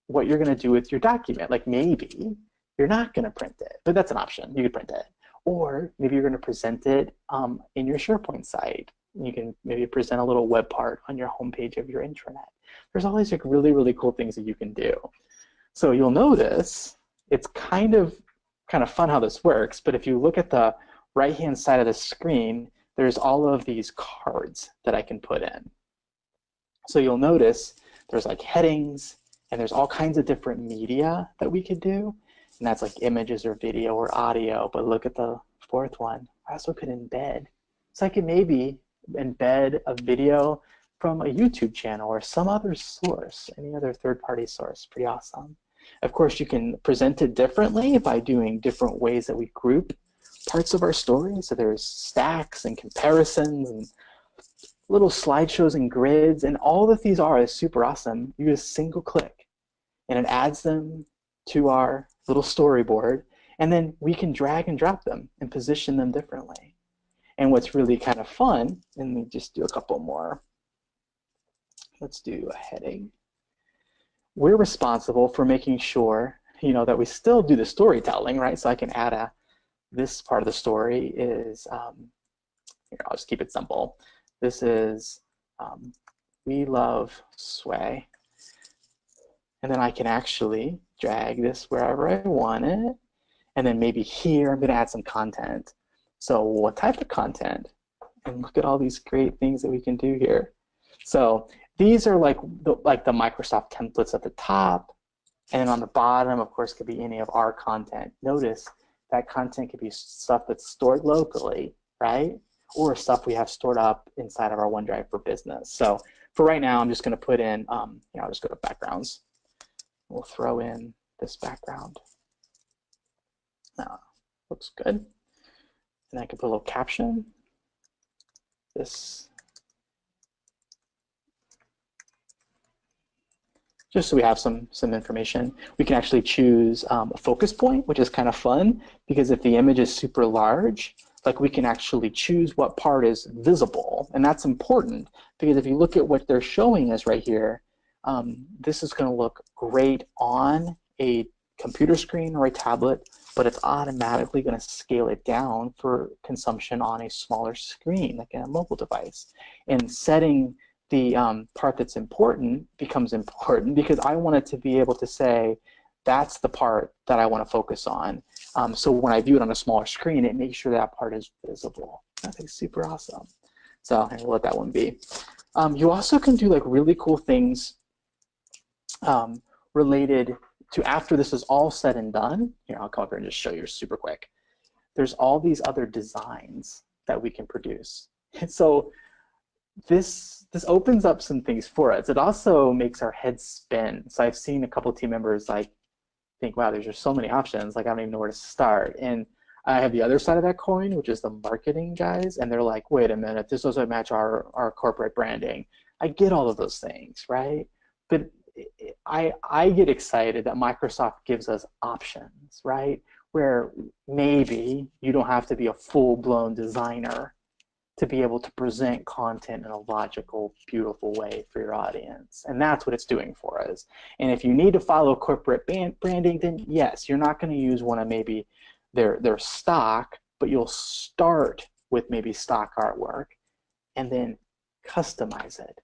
what you're going to do with your document. Like maybe you're not going to print it, but that's an option. You could print it. Or maybe you're going to present it um, in your SharePoint site. You can maybe present a little web part on your homepage of your intranet. There's all these like really, really cool things that you can do. So you'll notice it's kind of kind of fun how this works, but if you look at the right-hand side of the screen, there's all of these cards that I can put in. So you'll notice there's like headings, and there's all kinds of different media that we could do and that's like images or video or audio. But look at the fourth one. I also could embed. So I could maybe embed a video from a YouTube channel or some other source, any other third-party source. Pretty awesome. Of course, you can present it differently by doing different ways that we group parts of our story. So there's stacks and comparisons and little slideshows and grids, and all that these are is super awesome. You just single click, and it adds them to our little storyboard, and then we can drag and drop them and position them differently. And what's really kind of fun, and me just do a couple more. Let's do a heading. We're responsible for making sure, you know, that we still do the storytelling, right? So I can add a, this part of the story is, um, here, I'll just keep it simple. This is, um, we love sway. And then I can actually drag this wherever I want it. And then maybe here I'm going to add some content. So what type of content? And look at all these great things that we can do here. So these are like the, like the Microsoft templates at the top. And then on the bottom, of course, could be any of our content. Notice that content could be stuff that's stored locally right? Or stuff we have stored up inside of our OneDrive for Business. So for right now, I'm just going to put in, um, you know, I'll just go to backgrounds. We'll throw in this background. Now, looks good. And I can put a little caption. This just so we have some some information. We can actually choose um, a focus point, which is kind of fun because if the image is super large, like we can actually choose what part is visible, and that's important because if you look at what they're showing us right here, um, this is going to look great on a computer screen or a tablet, but it's automatically going to scale it down for consumption on a smaller screen, like a mobile device. And setting the um, part that's important becomes important because I wanted to be able to say, that's the part that I want to focus on. Um, so when I view it on a smaller screen, it makes sure that part is visible. I think super awesome. So I'll let that one be. Um, you also can do like really cool things um, related to after this is all said and done. Here, I'll come up here and just show you super quick. There's all these other designs that we can produce. And [laughs] so this this opens up some things for us. It also makes our heads spin. So I've seen a couple team members like think, wow, there's just so many options. Like I don't even know where to start. And I have the other side of that coin, which is the marketing guys, and they're like, wait a minute, this doesn't match our our corporate branding. I get all of those things, right? But I I get excited that Microsoft gives us options, right? Where maybe you don't have to be a full-blown designer to be able to present content in a logical, beautiful way for your audience. And that's what it's doing for us. And if you need to follow corporate branding, then yes, you're not going to use one of maybe their, their stock, but you'll start with maybe stock artwork and then customize it.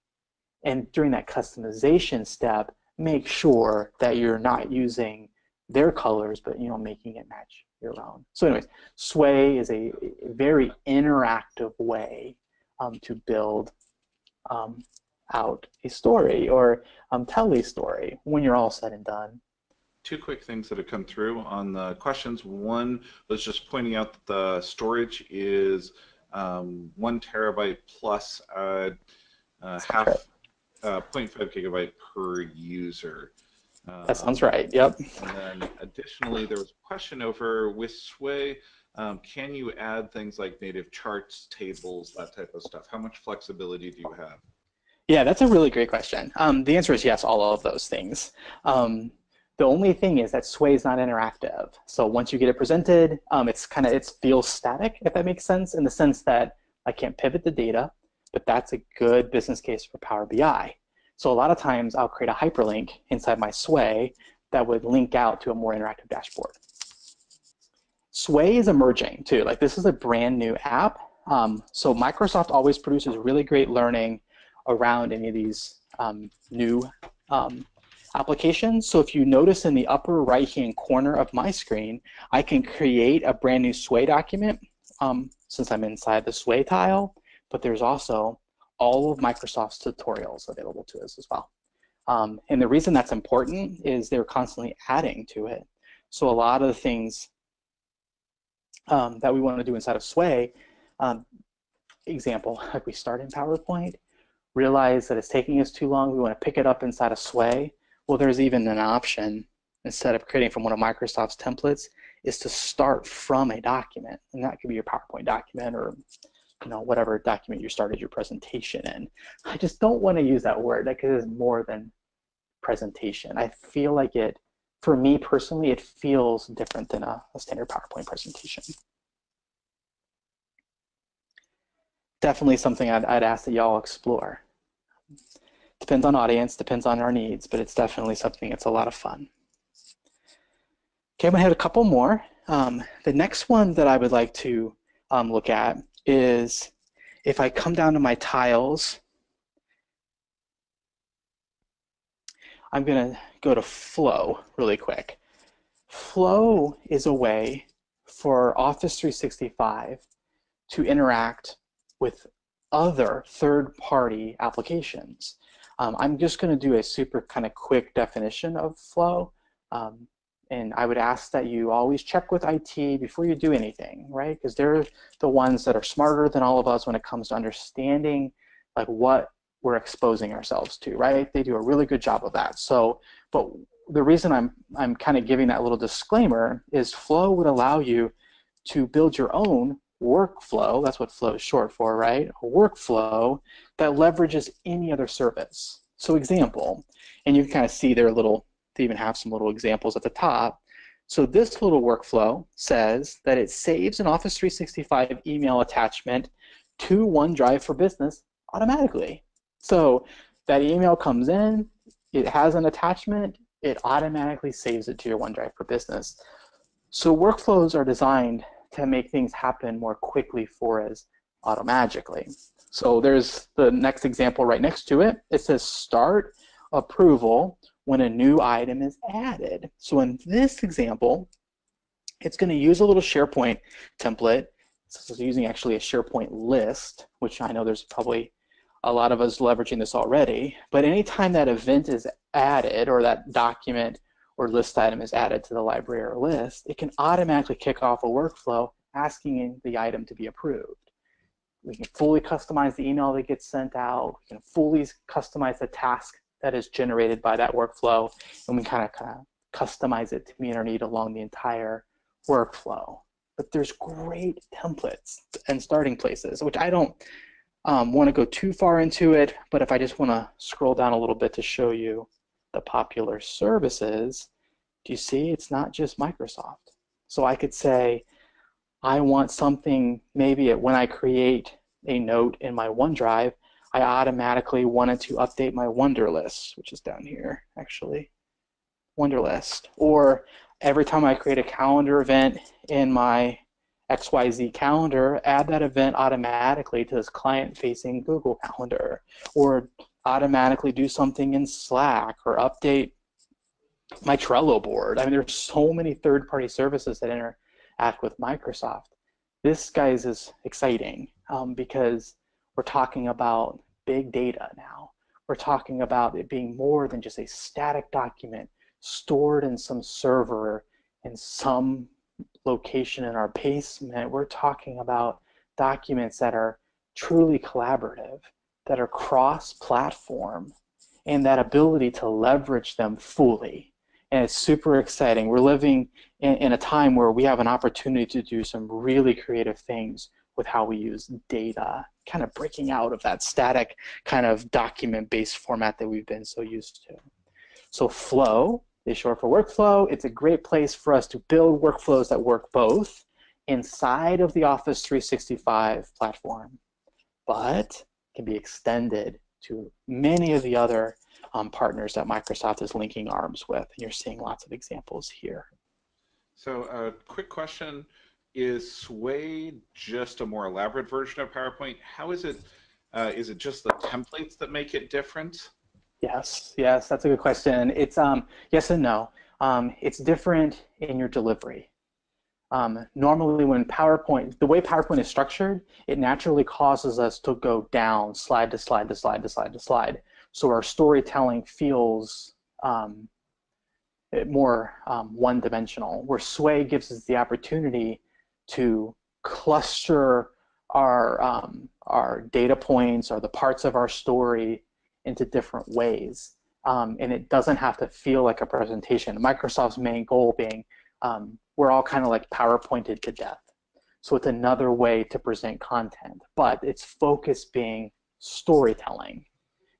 And during that customization step, make sure that you're not using their colors, but you know, making it match your own. So anyways, Sway is a very interactive way um, to build um, out a story or um, tell a story when you're all said and done. Two quick things that have come through on the questions. One was just pointing out that the storage is um, one terabyte plus uh, uh, half uh, 0.5 gigabyte per user. Uh, that sounds right. Yep. And then additionally, there was a question over with Sway. Um, can you add things like native charts, tables, that type of stuff? How much flexibility do you have? Yeah, that's a really great question. Um, the answer is yes, all of those things. Um, the only thing is that Sway is not interactive. So once you get it presented, um, it's kind of it feels static, if that makes sense, in the sense that I can't pivot the data, but that's a good business case for Power BI. So a lot of times I'll create a hyperlink inside my Sway that would link out to a more interactive dashboard. Sway is emerging too. Like this is a brand new app. Um, so Microsoft always produces really great learning around any of these um, new um, applications. So if you notice in the upper right hand corner of my screen, I can create a brand new Sway document um, since I'm inside the Sway tile, but there's also all of Microsoft's tutorials available to us as well. Um, and the reason that's important is they're constantly adding to it. So a lot of the things um, that we want to do inside of Sway, um, example, [laughs] like we start in PowerPoint, realize that it's taking us too long, we want to pick it up inside of Sway. Well, there's even an option, instead of creating from one of Microsoft's templates, is to start from a document. And that could be your PowerPoint document or you know, whatever document you started your presentation in. I just don't want to use that word because it's more than presentation. I feel like it, for me personally, it feels different than a, a standard PowerPoint presentation. Definitely something I'd, I'd ask that y'all explore. Depends on audience, depends on our needs, but it's definitely something that's a lot of fun. Okay, I'm gonna hit a couple more. Um, the next one that I would like to um, look at is if I come down to my tiles, I'm going to go to Flow really quick. Flow is a way for Office 365 to interact with other third-party applications. Um, I'm just going to do a super kind of quick definition of Flow. Um, and I would ask that you always check with IT before you do anything, right? Because they're the ones that are smarter than all of us when it comes to understanding like what we're exposing ourselves to, right? They do a really good job of that. So, but the reason I'm I'm kind of giving that little disclaimer is Flow would allow you to build your own workflow. That's what Flow is short for, right? A workflow that leverages any other service. So, example, and you can kind of see their little they even have some little examples at the top. So this little workflow says that it saves an Office 365 email attachment to OneDrive for Business automatically. So that email comes in, it has an attachment, it automatically saves it to your OneDrive for Business. So workflows are designed to make things happen more quickly for us automagically. So there's the next example right next to it. It says start approval when a new item is added. So in this example, it's going to use a little SharePoint template. So it's using actually a SharePoint list, which I know there's probably a lot of us leveraging this already. But anytime that event is added or that document or list item is added to the library or list, it can automatically kick off a workflow asking the item to be approved. We can fully customize the email that gets sent out. We can fully customize the task that is generated by that workflow, and we kind of kind of customize it to meet our need along the entire workflow. But there's great templates and starting places, which I don't um, want to go too far into it, but if I just want to scroll down a little bit to show you the popular services, do you see it's not just Microsoft? So I could say, I want something maybe when I create a note in my OneDrive, I automatically wanted to update my Wunderlist, which is down here, actually. Wunderlist. Or every time I create a calendar event in my XYZ calendar, add that event automatically to this client-facing Google Calendar. Or automatically do something in Slack or update my Trello board. I mean, there's so many third-party services that interact with Microsoft. This, guys, is exciting um, because we're talking about big data now. We're talking about it being more than just a static document stored in some server in some location in our basement. We're talking about documents that are truly collaborative, that are cross-platform, and that ability to leverage them fully. And it's super exciting. We're living in, in, a time where we have an opportunity to do some really creative things with how we use data, kind of breaking out of that static kind of document-based format that we've been so used to. So Flow is short for workflow. It's a great place for us to build workflows that work both inside of the Office 365 platform, but can be extended to many of the other um, partners that Microsoft is linking arms with. And you're seeing lots of examples here. So a uh, quick question is Sway just a more elaborate version of PowerPoint? How is it? Uh, is it just the templates that make it different? Yes, yes, that's a good question. It's um, yes and no. Um, it's different in your delivery. Um, normally when PowerPoint, the way PowerPoint is structured, it naturally causes us to go down slide to slide to slide to slide to slide. So our storytelling feels um, more um, one-dimensional, where Sway gives us the opportunity to cluster our, um, our data points or the parts of our story into different ways. Um, and it doesn't have to feel like a presentation. Microsoft's main goal being um, we're all kind of like PowerPointed to death. So it's another way to present content, but its focus being storytelling,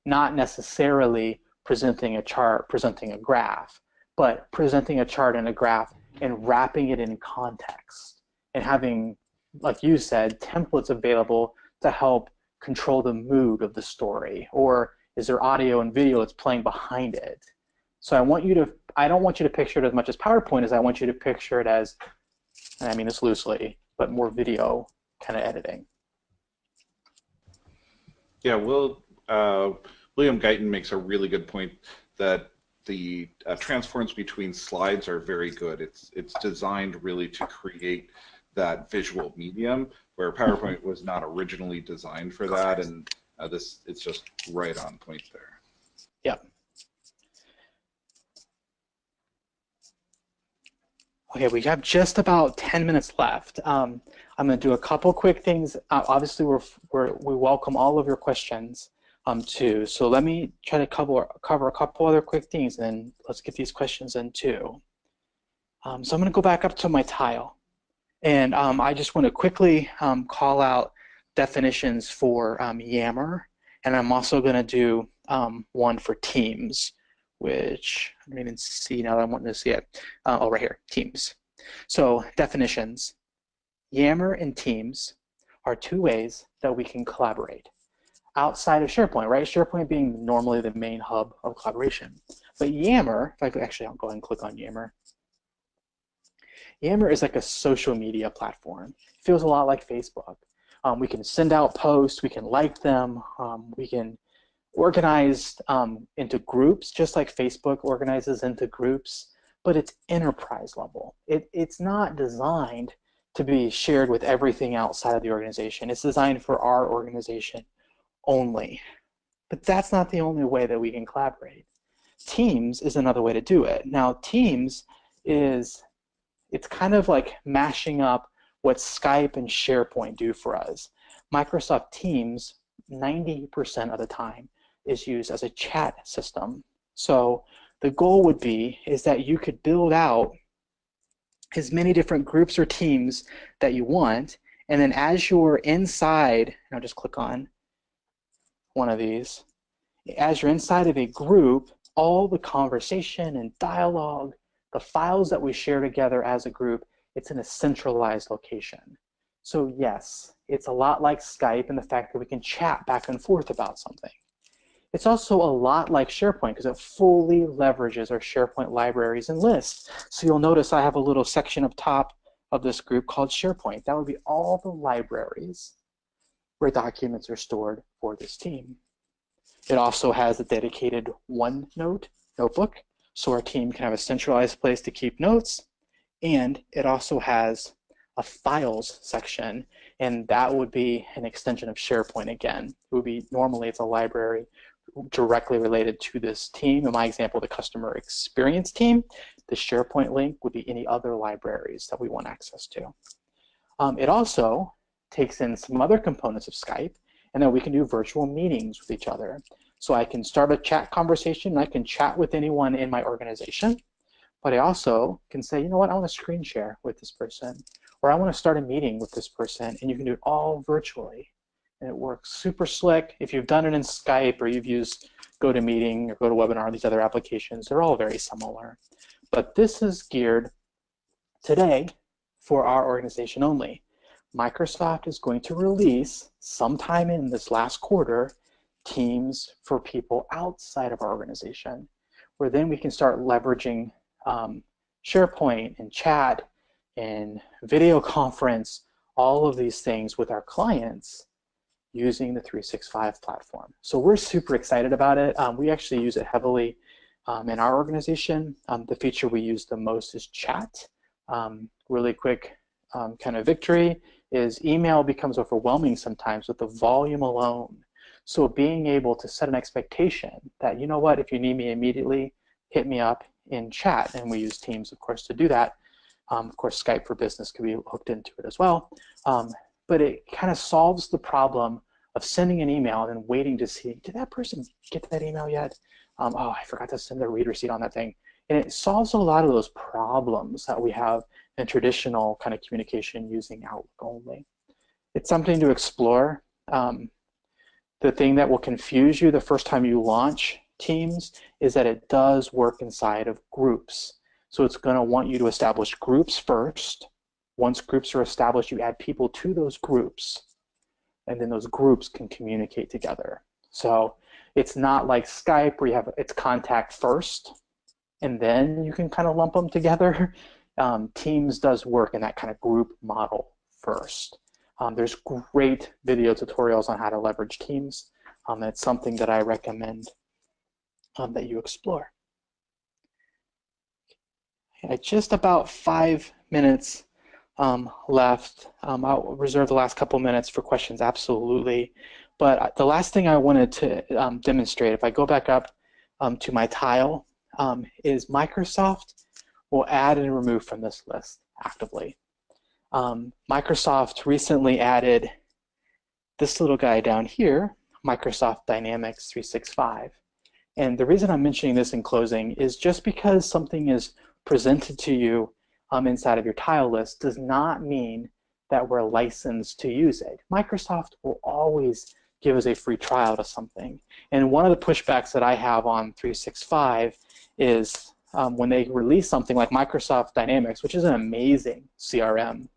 not necessarily presenting a chart, presenting a graph, but presenting a chart and a graph and wrapping it in context and having, like you said, templates available to help control the mood of the story or is there audio and video that's playing behind it? So i want you to i don't want you to picture it as much as powerpoint as i want you to picture it as and i mean this loosely but more video kind of editing. Yeah will uh, william guyton makes a really good point that the uh, transforms between slides are very good. It's it's designed really to create that visual medium where PowerPoint was not originally designed for that, and uh, this it's just right on point there. Yep. Okay, we have just about 10 minutes left. Um, I'm going to do a couple quick things. Uh, obviously, we're, we're, we welcome all of your questions um, too. So let me try to cover, cover a couple other quick things and then let's get these questions in too. Um, so I'm going to go back up to my tile. And um, I just want to quickly um, call out definitions for um, Yammer. And I'm also going to do um, one for Teams, which I don't even see now that I'm wanting to see it. Uh, oh, right here, Teams. So definitions. Yammer and Teams are two ways that we can collaborate outside of SharePoint, right? SharePoint being normally the main hub of collaboration. But Yammer, if I could actually, I'll go ahead and click on Yammer. Yammer is like a social media platform. It feels a lot like Facebook. Um, we can send out posts, we can like them, um, we can organize um, into groups, just like Facebook organizes into groups, but it's enterprise level. It, it's not designed to be shared with everything outside of the organization. It's designed for our organization only. But that's not the only way that we can collaborate. Teams is another way to do it. Now, Teams is, it's kind of like mashing up what Skype and SharePoint do for us. Microsoft Teams, 90% of the time, is used as a chat system. So the goal would be is that you could build out as many different groups or teams that you want, and then as you're inside, and I'll just click on one of these, as you're inside of a group, all the conversation and dialogue, the files that we share together as a group, it's in a centralized location. So yes, it's a lot like Skype in the fact that we can chat back and forth about something. It's also a lot like SharePoint because it fully leverages our SharePoint libraries and lists. So you'll notice I have a little section up top of this group called SharePoint. That would be all the libraries where documents are stored for this team. It also has a dedicated OneNote notebook, so our team can have a centralized place to keep notes. And it also has a files section, and that would be an extension of SharePoint again. It would be normally it's a library directly related to this team. In my example, the customer experience team, the SharePoint link would be any other libraries that we want access to. Um, it also takes in some other components of Skype, and then we can do virtual meetings with each other. So I can start a chat conversation, I can chat with anyone in my organization, but I also can say, you know what, I want to screen share with this person, or I want to start a meeting with this person, and you can do it all virtually and it works super slick. If you've done it in Skype or you've used GoToMeeting or GoToWebinar, these other applications, they're all very similar. But this is geared today for our organization only. Microsoft is going to release sometime in this last quarter Teams for people outside of our organization, where then we can start leveraging um, SharePoint and chat and video [laughs] conference, all of these things with our clients using the 365 platform. So we're super excited about it. Um, we actually use it heavily um, in our organization. Um, the feature we use the most is chat. Um, really quick um, kind of victory is email becomes overwhelming sometimes with the volume alone. So being able to set an expectation that, you know what, if you need me immediately, hit me up in chat. And we use Teams, of course, to do that. Um, of course, Skype for Business could be hooked into it as well. Um, but it kind of solves the problem of sending an email and then waiting to see, did that person get that email yet? Um, oh, I forgot to send a read receipt on that thing. And it solves a lot of those problems that we have in traditional kind of communication using Outlook only. It's something to explore. Um, the thing that will confuse you the first time you launch Teams is that it does work inside of groups. So it's going to want you to establish groups first, once groups are established, you add people to those groups, and then those groups can communicate together. So it's not like Skype where you have its contact first, and then you can kind of lump them together. [laughs] Um, Teams does work in that kind of group model first. Um, there's great video tutorials on how to leverage Teams. Um, it's something that I recommend um, that you explore. Just about five minutes um, left. Um, I'll reserve the last couple minutes for questions, absolutely. But the last thing I wanted to um, demonstrate, if I go back up um, to my tile, is Microsoft will add and remove from this list actively. Um, Microsoft recently added this little guy down here, Microsoft Dynamics 365. And the reason I'm mentioning this in closing is just because something is presented to you um, inside of your tile list does not mean that we're licensed to use it. Microsoft will always give us a free trial to something. And one of the pushbacks that I have on 365 is um, when they release something like Microsoft Dynamics, which is an amazing CRM,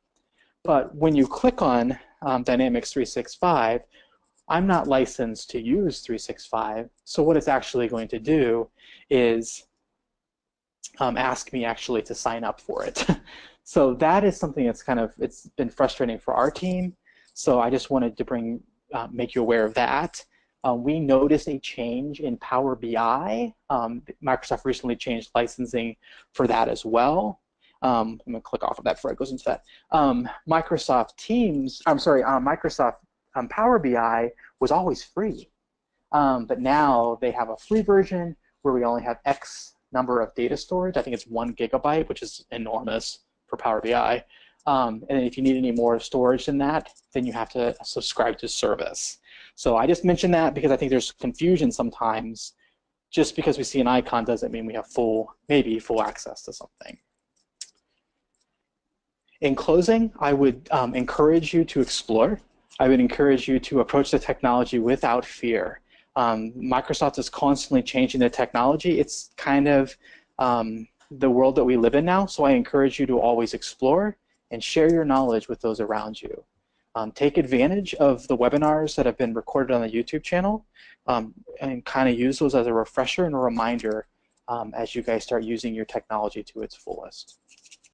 but when you click on um, Dynamics 365, I'm not licensed to use 365. So what it's actually going to do is um, ask me actually to sign up for it. [laughs] so that is something that's kind of, it's been frustrating for our team. So I just wanted to bring, uh, make you aware of that. Um, we noticed a change in Power BI. Um, Microsoft recently changed licensing for that as well. Um, I'm to click off of that before it goes into that. Um, Microsoft Teams, I'm sorry, uh, Microsoft um, Power BI was always free. Um, but now they have a free version where we only have X number of data storage. I think it's one gigabyte, which is enormous for Power BI. Um, and if you need any more storage than that, then you have to subscribe to service. So I just mentioned that because I think there's confusion sometimes. Just because we see an icon doesn't mean we have full, maybe full access to something. In closing, I would um, encourage you to explore. I would encourage you to approach the technology without fear. Um, Microsoft is constantly changing the technology. It's kind of um, the world that we live in now, so I encourage you to always explore and share your knowledge with those around you. Um, take advantage of the webinars that have been recorded on the YouTube channel um, and kind of use those as a refresher and a reminder um, as you guys start using your technology to its fullest.